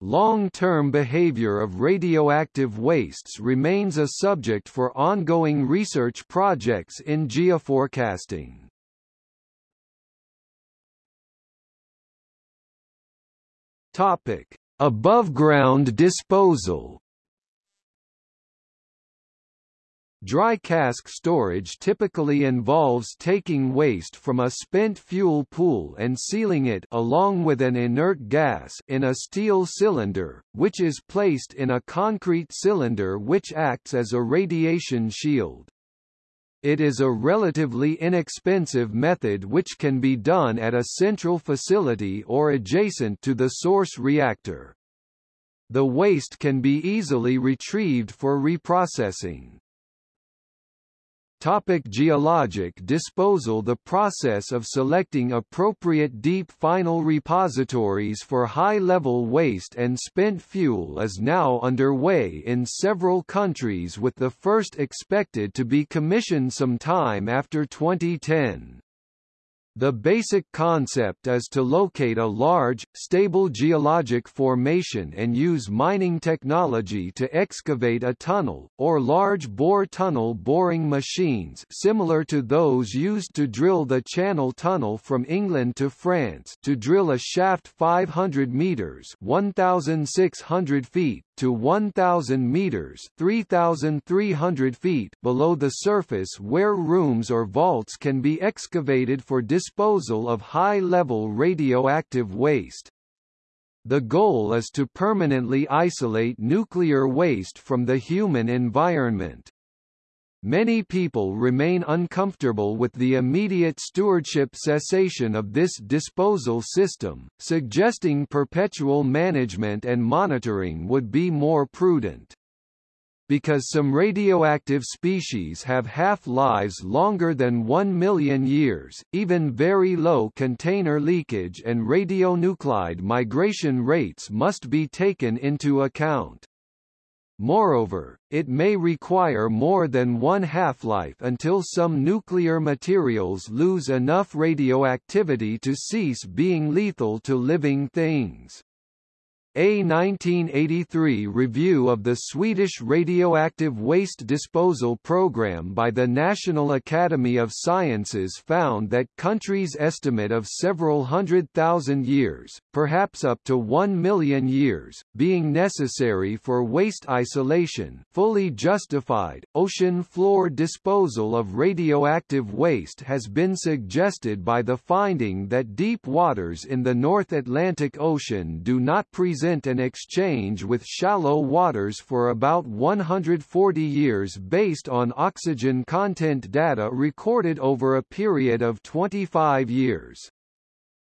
Long-term behavior of radioactive wastes remains a subject for ongoing research projects in geoforecasting. Topic: Above-ground disposal. Dry cask storage typically involves taking waste from a spent fuel pool and sealing it along with an inert gas in a steel cylinder, which is placed in a concrete cylinder which acts as a radiation shield. It is a relatively inexpensive method which can be done at a central facility or adjacent to the source reactor. The waste can be easily retrieved for reprocessing. Topic geologic disposal The process of selecting appropriate deep final repositories for high-level waste and spent fuel is now underway in several countries with the first expected to be commissioned sometime after 2010. The basic concept is to locate a large, stable geologic formation and use mining technology to excavate a tunnel, or large-bore tunnel boring machines similar to those used to drill the Channel Tunnel from England to France to drill a shaft 500 metres 1,600 feet to 1,000 meters 3,300 feet below the surface where rooms or vaults can be excavated for disposal of high-level radioactive waste. The goal is to permanently isolate nuclear waste from the human environment. Many people remain uncomfortable with the immediate stewardship cessation of this disposal system, suggesting perpetual management and monitoring would be more prudent. Because some radioactive species have half-lives longer than 1 million years, even very low container leakage and radionuclide migration rates must be taken into account. Moreover, it may require more than one half-life until some nuclear materials lose enough radioactivity to cease being lethal to living things. A 1983 review of the Swedish radioactive waste disposal program by the National Academy of Sciences found that countries' estimate of several hundred thousand years, perhaps up to one million years, being necessary for waste isolation fully justified. Ocean floor disposal of radioactive waste has been suggested by the finding that deep waters in the North Atlantic Ocean do not present an exchange with shallow waters for about 140 years based on oxygen content data recorded over a period of 25 years.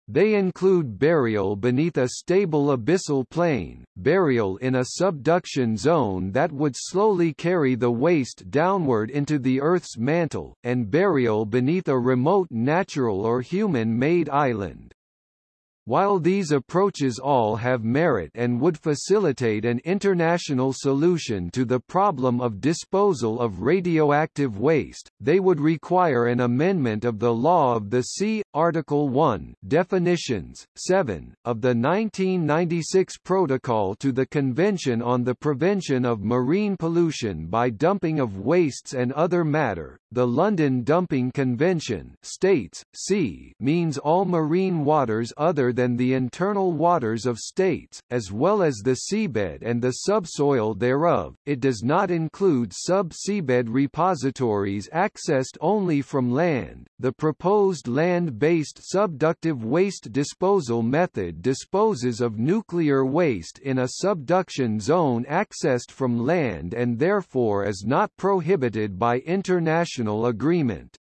They include burial beneath a stable abyssal plain, burial in a subduction zone that would slowly carry the waste downward into the Earth's mantle, and burial beneath a remote natural or human-made island. While these approaches all have merit and would facilitate an international solution to the problem of disposal of radioactive waste, they would require an amendment of the Law of the Sea, Article 1 Definitions, 7, of the 1996 Protocol to the Convention on the Prevention of Marine Pollution by Dumping of Wastes and Other Matter. The London Dumping Convention states, sea means all marine waters other than the internal waters of states, as well as the seabed and the subsoil thereof. It does not include sub-seabed repositories accessed only from land. The proposed land-based subductive waste disposal method disposes of nuclear waste in a subduction zone accessed from land and therefore is not prohibited by international agreement.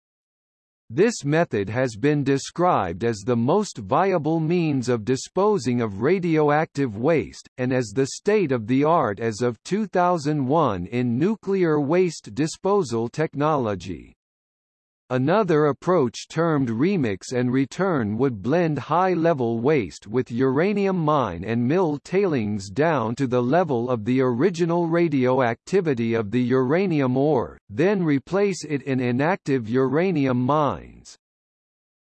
This method has been described as the most viable means of disposing of radioactive waste, and as the state-of-the-art as of 2001 in nuclear waste disposal technology. Another approach termed remix and return would blend high-level waste with uranium mine and mill tailings down to the level of the original radioactivity of the uranium ore, then replace it in inactive uranium mines.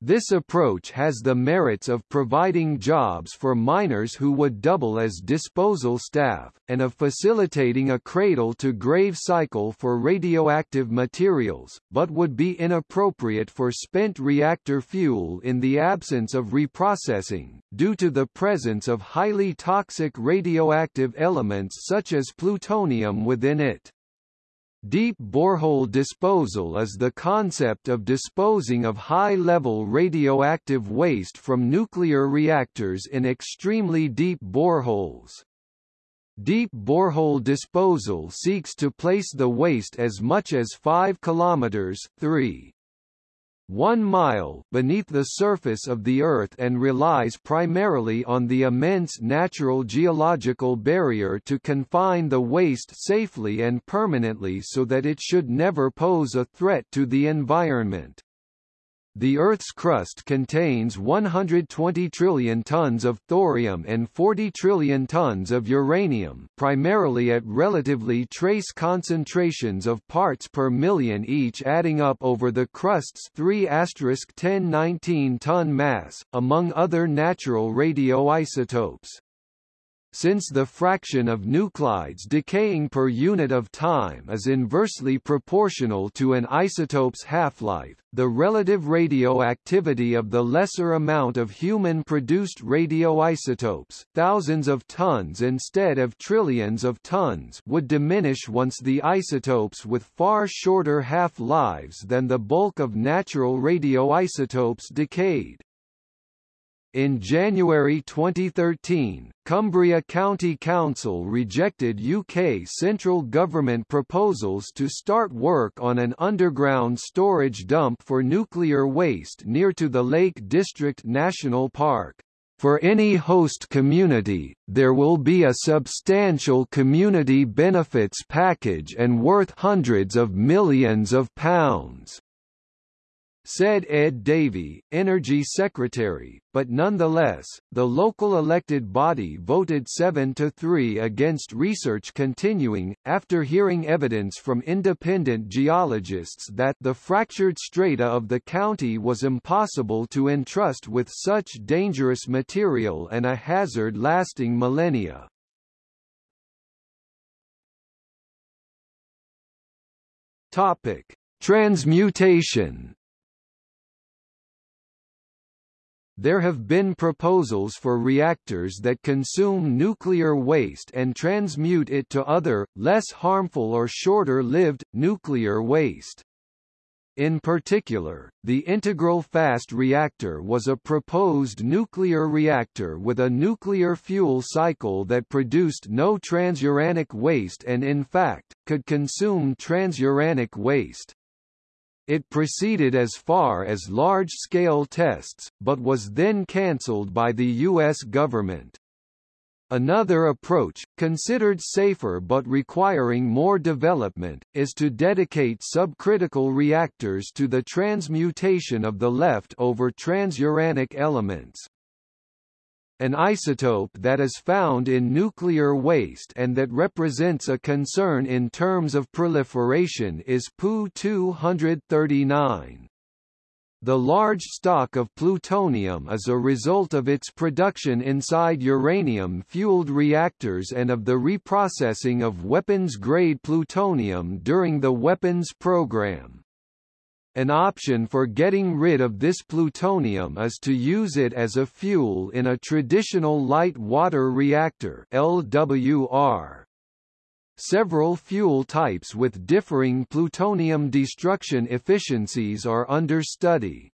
This approach has the merits of providing jobs for miners who would double as disposal staff, and of facilitating a cradle-to-grave cycle for radioactive materials, but would be inappropriate for spent reactor fuel in the absence of reprocessing, due to the presence of highly toxic radioactive elements such as plutonium within it. Deep borehole disposal is the concept of disposing of high-level radioactive waste from nuclear reactors in extremely deep boreholes. Deep borehole disposal seeks to place the waste as much as 5 km 3 one mile beneath the surface of the Earth and relies primarily on the immense natural geological barrier to confine the waste safely and permanently so that it should never pose a threat to the environment. The Earth's crust contains 120 trillion tons of thorium and 40 trillion tons of uranium primarily at relatively trace concentrations of parts per million each adding up over the crust's 3 1019 ton mass, among other natural radioisotopes. Since the fraction of nuclides decaying per unit of time is inversely proportional to an isotope's half-life, the relative radioactivity of the lesser amount of human-produced radioisotopes thousands of tons instead of trillions of tons would diminish once the isotopes with far shorter half-lives than the bulk of natural radioisotopes decayed. In January 2013, Cumbria County Council rejected UK central government proposals to start work on an underground storage dump for nuclear waste near to the Lake District National Park. For any host community, there will be a substantial community benefits package and worth hundreds of millions of pounds said Ed Davey, Energy Secretary, but nonetheless, the local elected body voted 7 to 3 against research continuing, after hearing evidence from independent geologists that the fractured strata of the county was impossible to entrust with such dangerous material and a hazard lasting millennia. Topic: Transmutation There have been proposals for reactors that consume nuclear waste and transmute it to other, less harmful or shorter-lived, nuclear waste. In particular, the integral fast reactor was a proposed nuclear reactor with a nuclear fuel cycle that produced no transuranic waste and in fact, could consume transuranic waste. It proceeded as far as large-scale tests, but was then cancelled by the U.S. government. Another approach, considered safer but requiring more development, is to dedicate subcritical reactors to the transmutation of the left-over transuranic elements an isotope that is found in nuclear waste and that represents a concern in terms of proliferation is Pu-239. The large stock of plutonium is a result of its production inside uranium-fueled reactors and of the reprocessing of weapons-grade plutonium during the weapons program. An option for getting rid of this plutonium is to use it as a fuel in a traditional light water reactor LWR. Several fuel types with differing plutonium destruction efficiencies are under study.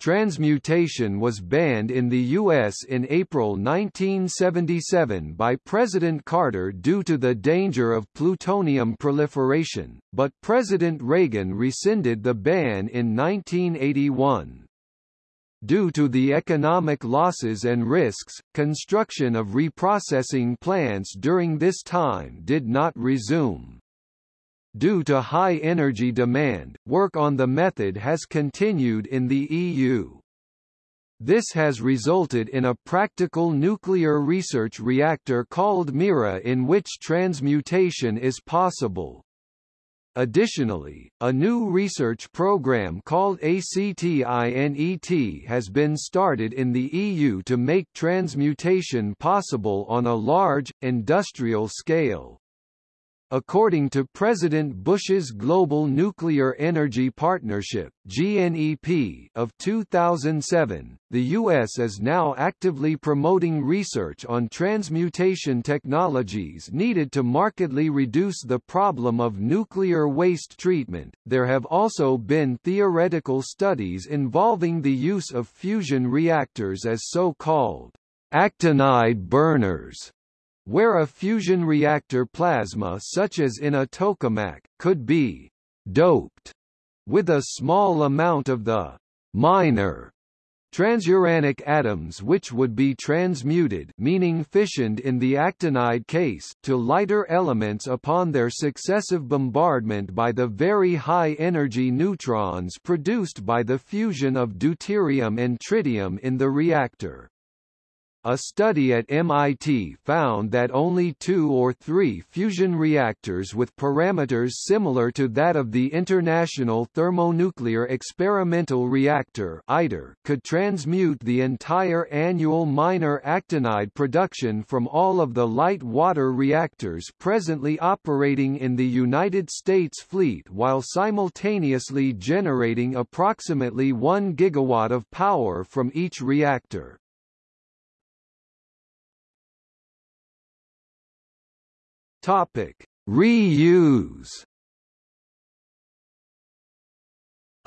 Transmutation was banned in the U.S. in April 1977 by President Carter due to the danger of plutonium proliferation, but President Reagan rescinded the ban in 1981. Due to the economic losses and risks, construction of reprocessing plants during this time did not resume. Due to high energy demand, work on the method has continued in the EU. This has resulted in a practical nuclear research reactor called Myrrha in which transmutation is possible. Additionally, a new research program called ACTINET has been started in the EU to make transmutation possible on a large, industrial scale. According to President Bush's Global Nuclear Energy Partnership (GNEP) of 2007, the US is now actively promoting research on transmutation technologies needed to markedly reduce the problem of nuclear waste treatment. There have also been theoretical studies involving the use of fusion reactors as so-called actinide burners where a fusion reactor plasma such as in a tokamak, could be «doped» with a small amount of the «minor» transuranic atoms which would be transmuted meaning fissioned in the actinide case to lighter elements upon their successive bombardment by the very high-energy neutrons produced by the fusion of deuterium and tritium in the reactor. A study at MIT found that only two or three fusion reactors with parameters similar to that of the International Thermonuclear Experimental Reactor ITER could transmute the entire annual minor actinide production from all of the light water reactors presently operating in the United States fleet while simultaneously generating approximately 1 gigawatt of power from each reactor. Topic: Reuse.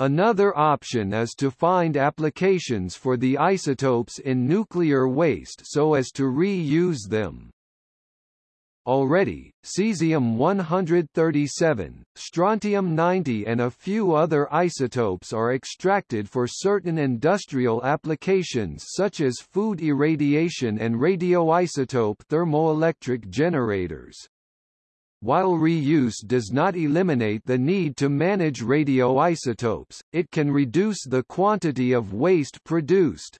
Another option is to find applications for the isotopes in nuclear waste so as to reuse them. Already, cesium-137, strontium-90 and a few other isotopes are extracted for certain industrial applications such as food irradiation and radioisotope thermoelectric generators. While reuse does not eliminate the need to manage radioisotopes, it can reduce the quantity of waste produced.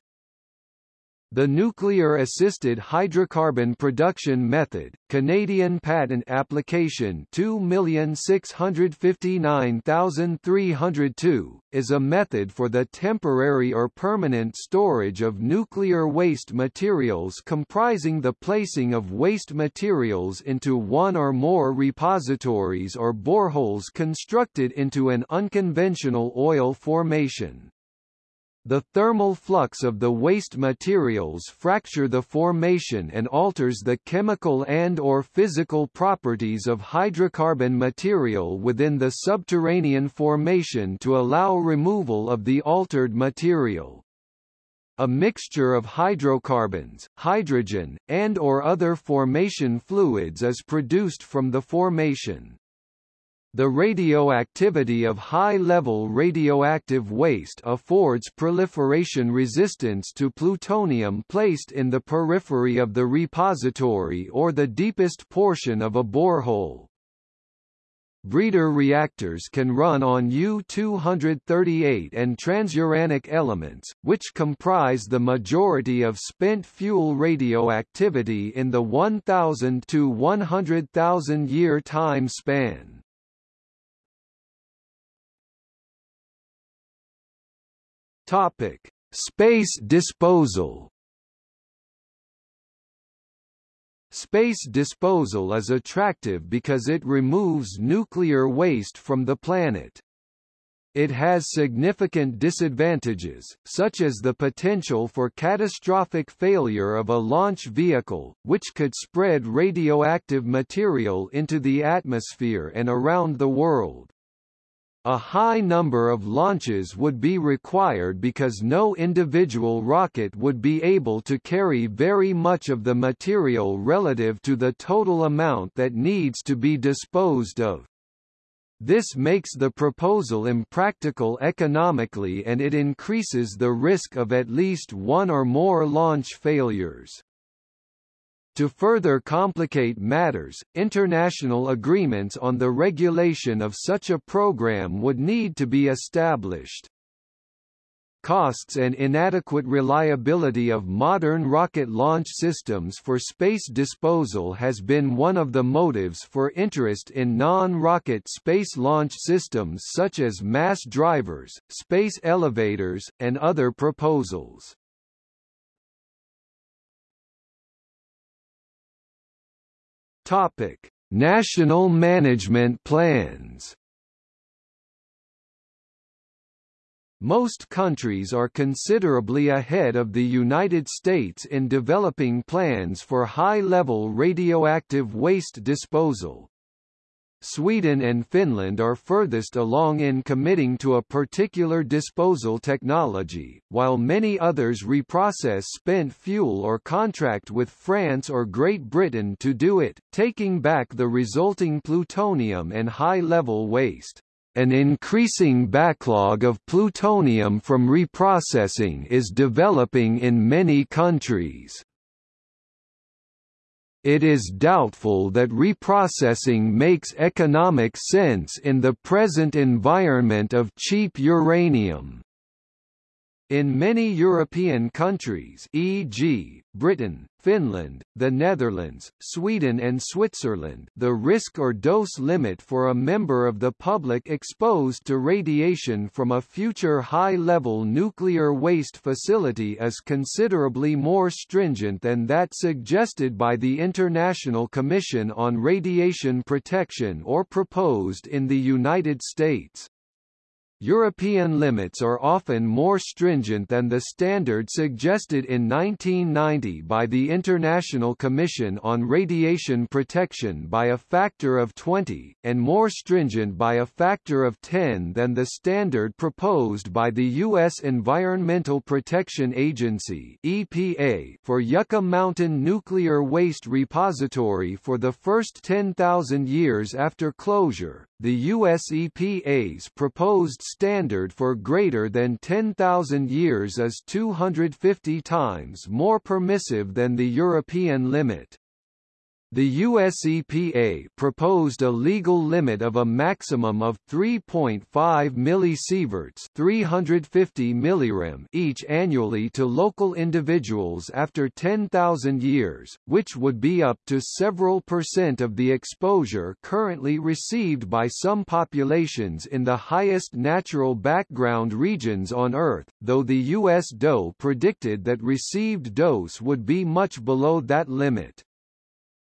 The Nuclear-Assisted Hydrocarbon Production Method, Canadian Patent Application 2659302, is a method for the temporary or permanent storage of nuclear waste materials comprising the placing of waste materials into one or more repositories or boreholes constructed into an unconventional oil formation. The thermal flux of the waste materials fracture the formation and alters the chemical and or physical properties of hydrocarbon material within the subterranean formation to allow removal of the altered material. A mixture of hydrocarbons, hydrogen, and or other formation fluids is produced from the formation. The radioactivity of high-level radioactive waste affords proliferation resistance to plutonium placed in the periphery of the repository or the deepest portion of a borehole. Breeder reactors can run on U-238 and transuranic elements, which comprise the majority of spent fuel radioactivity in the 1000 to 100,000 year time span. Topic: Space disposal. Space disposal is attractive because it removes nuclear waste from the planet. It has significant disadvantages, such as the potential for catastrophic failure of a launch vehicle, which could spread radioactive material into the atmosphere and around the world. A high number of launches would be required because no individual rocket would be able to carry very much of the material relative to the total amount that needs to be disposed of. This makes the proposal impractical economically and it increases the risk of at least one or more launch failures. To further complicate matters, international agreements on the regulation of such a program would need to be established. Costs and inadequate reliability of modern rocket launch systems for space disposal has been one of the motives for interest in non-rocket space launch systems such as mass drivers, space elevators, and other proposals. Topic: National management plans. Most countries are considerably ahead of the United States in developing plans for high-level radioactive waste disposal. Sweden and Finland are furthest along in committing to a particular disposal technology, while many others reprocess spent fuel or contract with France or Great Britain to do it, taking back the resulting plutonium and high-level waste. An increasing backlog of plutonium from reprocessing is developing in many countries. It is doubtful that reprocessing makes economic sense in the present environment of cheap uranium. In many European countries e.g., Britain, Finland, the Netherlands, Sweden and Switzerland the risk or dose limit for a member of the public exposed to radiation from a future high-level nuclear waste facility is considerably more stringent than that suggested by the International Commission on Radiation Protection or proposed in the United States. European limits are often more stringent than the standard suggested in 1990 by the International Commission on Radiation Protection by a factor of 20, and more stringent by a factor of 10 than the standard proposed by the U.S. Environmental Protection Agency EPA for Yucca Mountain Nuclear Waste Repository for the first 10,000 years after closure. The US EPA's proposed standard for greater than 10,000 years is 250 times more permissive than the European limit. The US EPA proposed a legal limit of a maximum of 3.5 millisieverts 350 millirem each annually to local individuals after 10,000 years, which would be up to several percent of the exposure currently received by some populations in the highest natural background regions on Earth, though the US DOE predicted that received dose would be much below that limit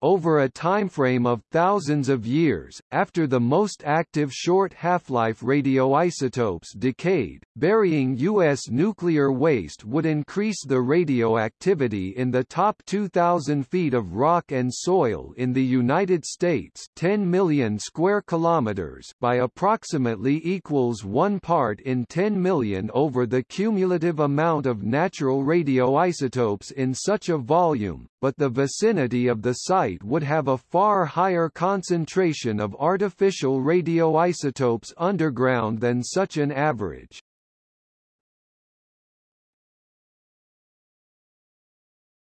over a timeframe of thousands of years, after the most active short half-life radioisotopes decayed, burying U.S. nuclear waste would increase the radioactivity in the top 2,000 feet of rock and soil in the United States 10 million square kilometers by approximately equals 1 part in 10 million over the cumulative amount of natural radioisotopes in such a volume, but the vicinity of the site would have a far higher concentration of artificial radioisotopes underground than such an average.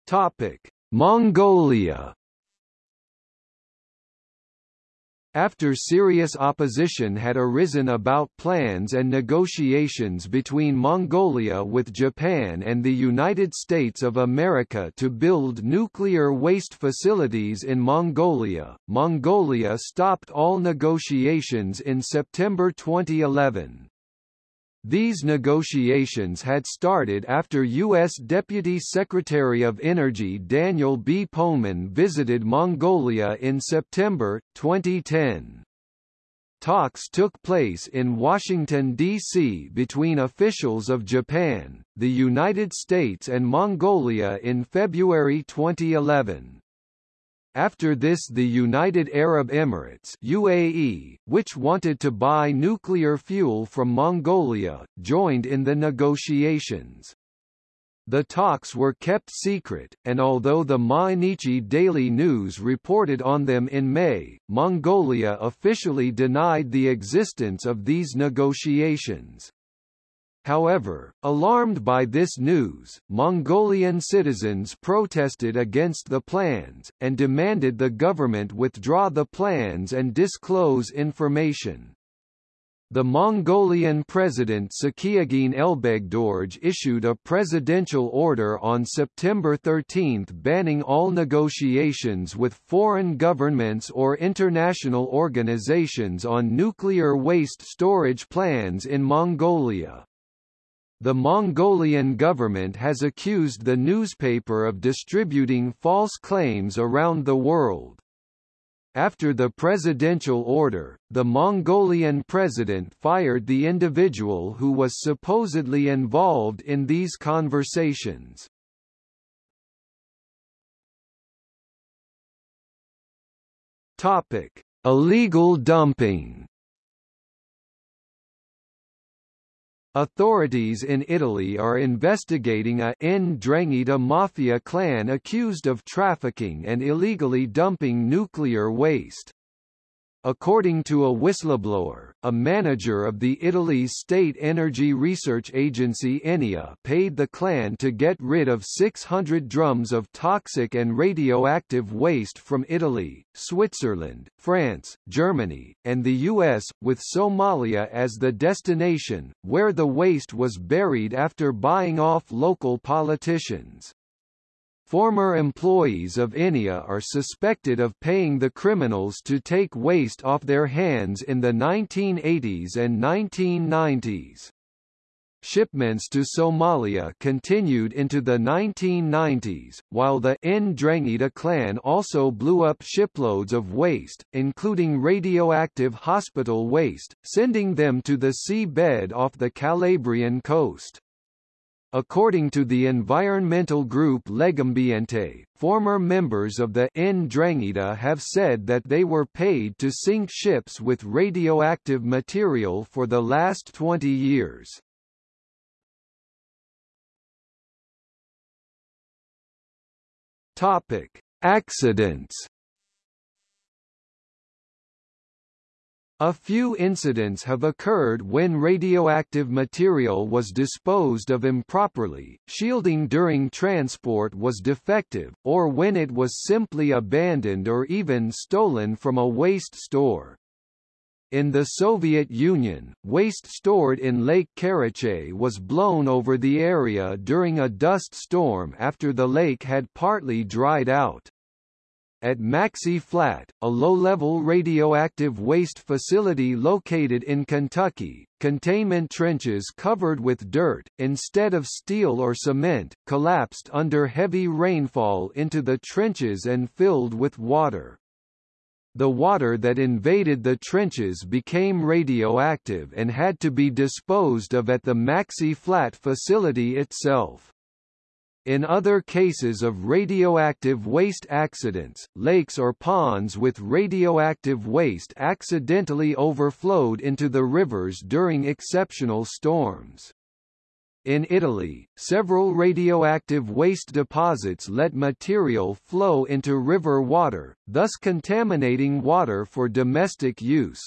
Topic: Mongolia After serious opposition had arisen about plans and negotiations between Mongolia with Japan and the United States of America to build nuclear waste facilities in Mongolia, Mongolia stopped all negotiations in September 2011. These negotiations had started after U.S. Deputy Secretary of Energy Daniel B. Poneman visited Mongolia in September, 2010. Talks took place in Washington, D.C. between officials of Japan, the United States and Mongolia in February 2011. After this the United Arab Emirates UAE, which wanted to buy nuclear fuel from Mongolia, joined in the negotiations. The talks were kept secret, and although the Mainichi Daily News reported on them in May, Mongolia officially denied the existence of these negotiations. However, alarmed by this news, Mongolian citizens protested against the plans, and demanded the government withdraw the plans and disclose information. The Mongolian president Tsakhiagiin Elbegdorj issued a presidential order on September 13 banning all negotiations with foreign governments or international organizations on nuclear waste storage plans in Mongolia. The Mongolian government has accused the newspaper of distributing false claims around the world. After the presidential order, the Mongolian president fired the individual who was supposedly involved in these conversations. Topic: Illegal dumping. Authorities in Italy are investigating a Ndrangheta mafia clan accused of trafficking and illegally dumping nuclear waste. According to a whistleblower, a manager of the Italy's state energy research agency Enea paid the clan to get rid of 600 drums of toxic and radioactive waste from Italy, Switzerland, France, Germany, and the US, with Somalia as the destination, where the waste was buried after buying off local politicians. Former employees of Enea are suspected of paying the criminals to take waste off their hands in the 1980s and 1990s. Shipments to Somalia continued into the 1990s, while the Ndrangheta clan also blew up shiploads of waste, including radioactive hospital waste, sending them to the sea bed off the Calabrian coast. According to the environmental group Legambiente, former members of the Ndrangheta have said that they were paid to sink ships with radioactive material for the last 20 years. Topic: Accidents A few incidents have occurred when radioactive material was disposed of improperly, shielding during transport was defective, or when it was simply abandoned or even stolen from a waste store. In the Soviet Union, waste stored in Lake Karachay was blown over the area during a dust storm after the lake had partly dried out. At Maxey Flat, a low-level radioactive waste facility located in Kentucky, containment trenches covered with dirt, instead of steel or cement, collapsed under heavy rainfall into the trenches and filled with water. The water that invaded the trenches became radioactive and had to be disposed of at the Maxey Flat facility itself. In other cases of radioactive waste accidents, lakes or ponds with radioactive waste accidentally overflowed into the rivers during exceptional storms. In Italy, several radioactive waste deposits let material flow into river water, thus contaminating water for domestic use.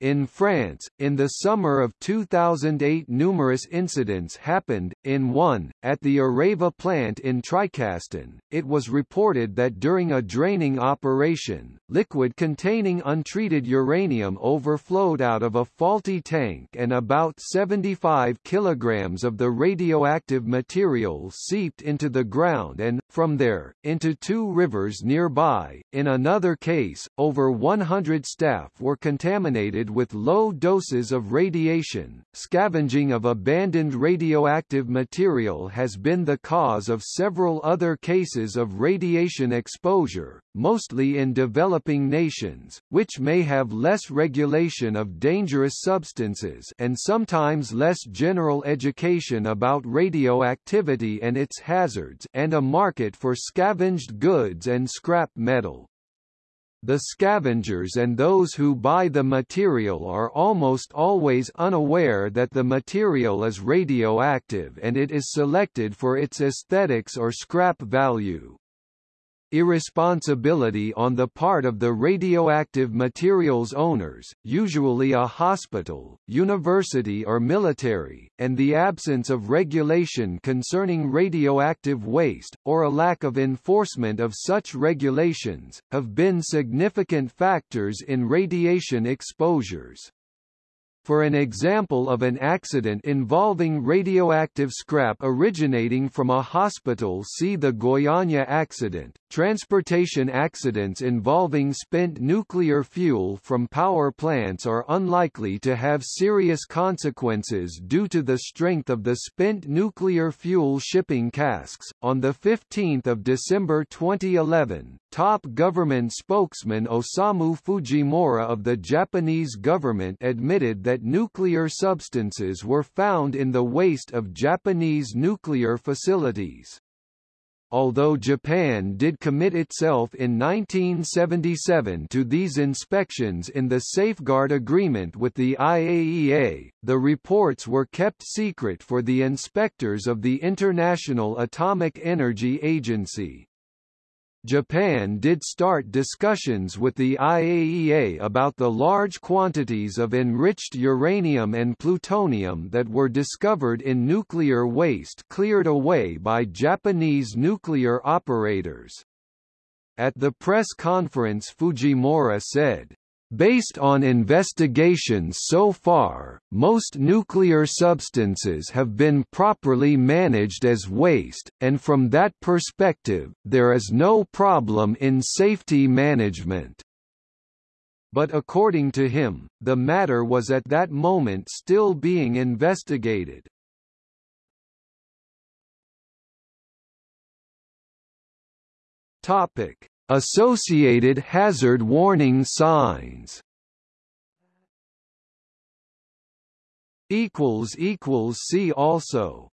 In France, in the summer of 2008 numerous incidents happened, in one, at the Areva plant in Tricastin, it was reported that during a draining operation, liquid containing untreated uranium overflowed out of a faulty tank and about 75 kilograms of the radioactive material seeped into the ground and, from there, into two rivers nearby. In another case, over 100 staff were contaminated with low doses of radiation. Scavenging of abandoned radioactive material has been the cause of several other cases of radiation exposure, mostly in developing nations, which may have less regulation of dangerous substances and sometimes less general education about radioactivity and its hazards and a market for scavenged goods and scrap metal. The scavengers and those who buy the material are almost always unaware that the material is radioactive and it is selected for its aesthetics or scrap value. Irresponsibility on the part of the radioactive materials owners, usually a hospital, university or military, and the absence of regulation concerning radioactive waste, or a lack of enforcement of such regulations, have been significant factors in radiation exposures. For an example of an accident involving radioactive scrap originating from a hospital see the Goiânia accident. Transportation accidents involving spent nuclear fuel from power plants are unlikely to have serious consequences due to the strength of the spent nuclear fuel shipping casks. On the 15th of December 2011, top government spokesman Osamu Fujimura of the Japanese government admitted that nuclear substances were found in the waste of Japanese nuclear facilities. Although Japan did commit itself in 1977 to these inspections in the Safeguard Agreement with the IAEA, the reports were kept secret for the inspectors of the International Atomic Energy Agency. Japan did start discussions with the IAEA about the large quantities of enriched uranium and plutonium that were discovered in nuclear waste cleared away by Japanese nuclear operators. At the press conference Fujimura said, Based on investigations so far, most nuclear substances have been properly managed as waste, and from that perspective, there is no problem in safety management. But according to him, the matter was at that moment still being investigated. Topic: Associated hazard warning signs. See also